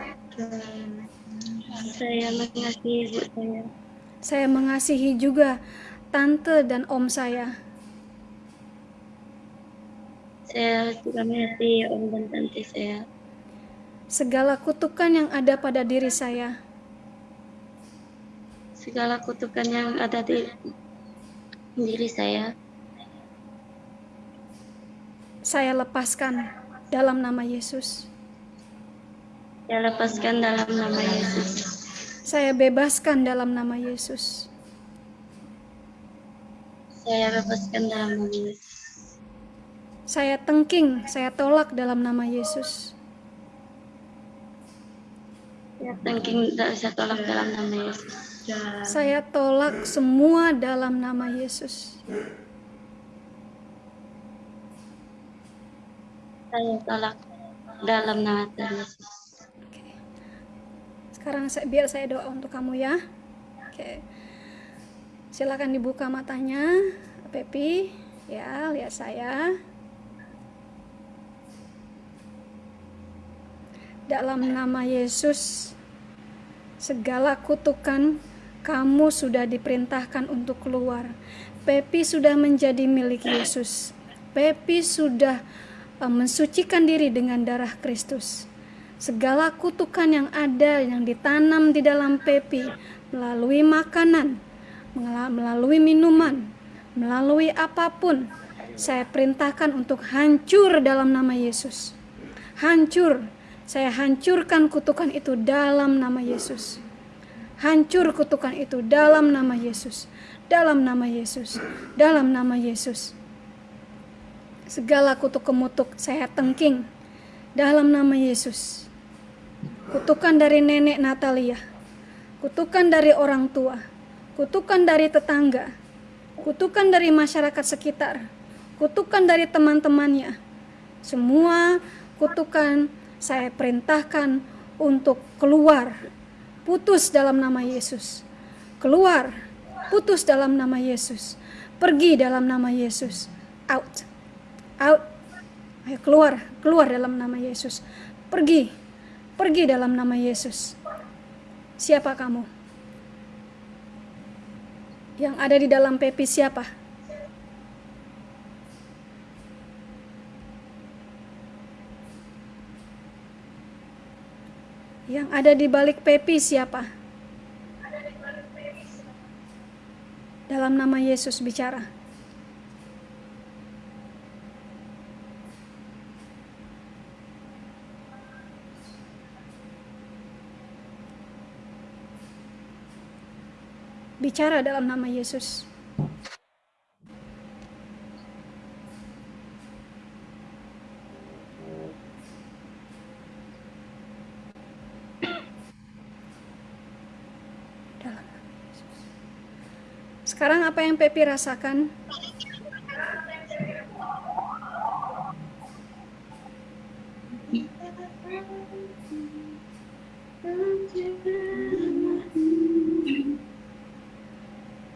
Saya mengasihi ibu saya. Saya mengasihi juga tante dan om saya. Saya juga mengasihi om dan tante saya. Segala kutukan yang ada pada diri saya, Segala kutukan yang ada di diri saya. Saya lepaskan dalam nama Yesus. Saya lepaskan dalam nama Yesus. Saya bebaskan dalam nama Yesus. Saya bebaskan dalam nama Yesus. Saya tengking, saya tolak dalam nama Yesus. Saya tengking, saya tolak dalam nama Yesus. Saya tolak semua dalam nama Yesus. Saya tolak dalam nama Tuhan Yesus. Sekarang saya, biar saya doa untuk kamu ya. Oke. Silakan dibuka matanya, Pepi. Ya, lihat saya. Dalam nama Yesus, segala kutukan kamu sudah diperintahkan untuk keluar. Pepi sudah menjadi milik Yesus. Pepi sudah uh, mensucikan diri dengan darah Kristus. Segala kutukan yang ada yang ditanam di dalam Pepi melalui makanan, melalui minuman, melalui apa pun, saya perintahkan untuk hancur dalam nama Yesus. Hancur. Saya hancurkan kutukan itu dalam nama Yesus. Hancur kutukan itu dalam nama Yesus. Dalam nama Yesus. Dalam nama Yesus. Segala kutuk kemutuk saya tengking dalam nama Yesus. Kutukan dari nenek Natalia. Kutukan dari orang tua. Kutukan dari tetangga. Kutukan dari masyarakat sekitar. Kutukan dari teman-temannya. Semua kutukan saya perintahkan untuk keluar. Putus dalam nama Yesus. Keluar. Putus dalam nama Yesus. Pergi dalam nama Yesus. Out. Out. Ayo keluar, keluar dalam nama Yesus. Pergi. Pergi dalam nama Yesus. Siapa kamu? Yang ada di dalam pepi siapa? Yang ada di balik pepi siapa? Dalam nama Yesus bicara. Bicara dalam nama Yesus. Sekarang apa yang Pepi rasakan?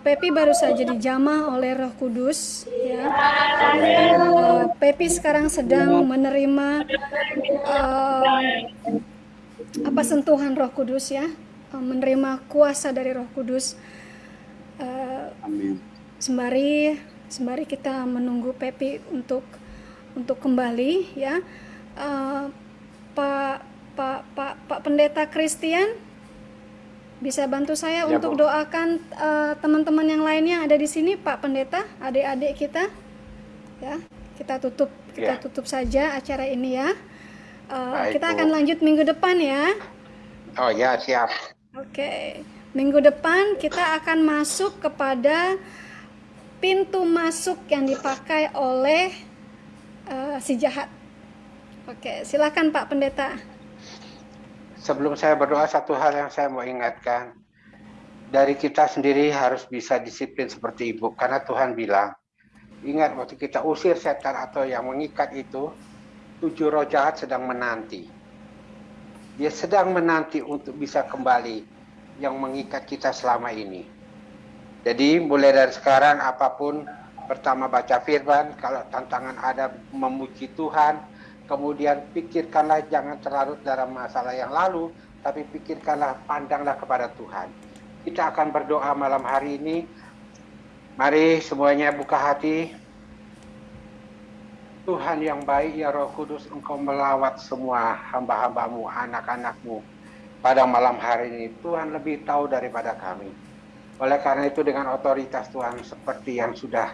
Pepi baru saja dijamah oleh Roh Kudus ya. Uh, Pepi sekarang sedang menerima uh, apa sentuhan Roh Kudus ya, menerima kuasa dari Roh Kudus. Uh, sembari sembari kita menunggu Pepi untuk untuk kembali ya. Uh, Pak Pak Pak Pak Pendeta Christian bisa bantu saya Ya, untuk Bu. doakan eh, teman-teman yang lainnya ada di sini, Pak Pendeta, adik-adik kita. Ya, kita tutup kita Ya. tutup saja acara ini ya. Eh, Baik, kita Bu. akan lanjut minggu depan ya. Oh ya, siap. Oke, minggu depan kita akan masuk kepada pintu masuk yang dipakai oleh eh, si jahat. Oke, silakan Pak Pendeta. Sebelum saya berdoa, satu hal yang saya mau ingatkan. Dari kita sendiri harus bisa disiplin seperti ibu. Karena Tuhan bilang, ingat waktu kita usir setan atau yang mengikat itu, tujuh roh jahat sedang menanti. Dia sedang menanti untuk bisa kembali yang mengikat kita selama ini. Jadi mulai dari sekarang apa pun pertama baca firman, kalau tantangan ada memuji Tuhan, kemudian pikirkanlah jangan terlarut dalam masalah yang lalu, tapi pikirkanlah pandanglah kepada Tuhan. Kita akan berdoa malam hari ini. Mari semuanya buka hati. Tuhan yang baik ya Roh Kudus Engkau melawat semua hamba-hambamu, anak-anakmu pada malam hari ini. Tuhan lebih tahu daripada kami. Oleh karena itu dengan otoritas Tuhan seperti yang sudah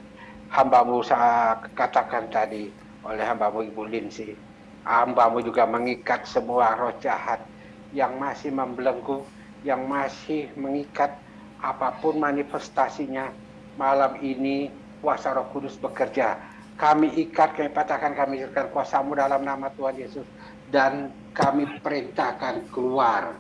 hambamu saya katakan tadi oleh hambamu Ibu Linsi. Hambamu juga mengikat semua roh jahat yang masih membelenggu, yang masih mengikat apa pun manifestasinya. Malam ini kuasa roh kudus bekerja. Kami ikat, kami patahkan, kami ikat kuasamu dalam nama Tuhan Yesus. Dan kami perintahkan keluar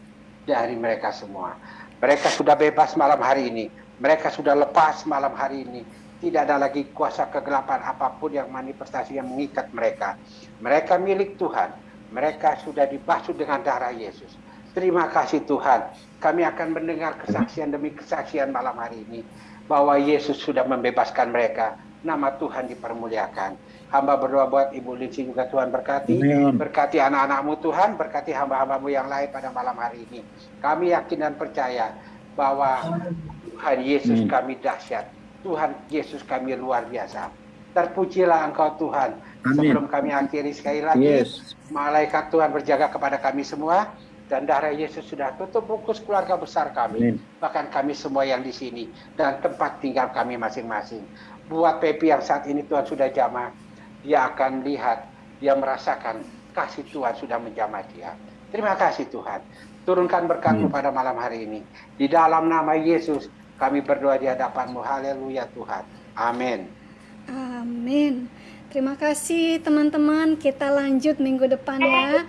dari mereka semua. Mereka sudah bebas malam hari ini. Mereka sudah lepas malam hari ini. Tidak ada lagi kuasa kegelapan apa pun yang manifestasi yang mengikat mereka. Mereka milik Tuhan. Mereka sudah dibasuh dengan darah Yesus. Terima kasih Tuhan. Kami akan mendengar kesaksian demi kesaksian malam hari ini. Bahwa Yesus sudah membebaskan mereka. Nama Tuhan dipermuliakan. Hamba berdoa buat Ibu Linsi juga Tuhan berkati. Amin. Berkati anak-anakmu Tuhan. Berkati hamba-hambamu yang lain pada malam hari ini. Kami yakin dan percaya bahwa Tuhan Yesus Amin. kami dahsyat. Tuhan Yesus kami luar biasa. Terpujilah Engkau Tuhan. Amin. Sebelum kami akhiri sekali lagi, Yes. malaikat Tuhan berjaga kepada kami semua dan darah Yesus sudah tutup bungkus keluarga besar kami, Amin. bahkan kami semua yang di sini dan tempat tinggal kami masing-masing. Buat Pepi yang saat ini Tuhan sudah jamah, dia akan lihat, dia merasakan kasih Tuhan sudah menjamah dia. Terima kasih Tuhan. Turunkan berkat-Mu pada malam hari ini. Di dalam nama Yesus kami berdoa di hadapan-Mu. Haleluya Tuhan. Amin. Amin. Terima kasih teman-teman. Kita lanjut minggu depan ya.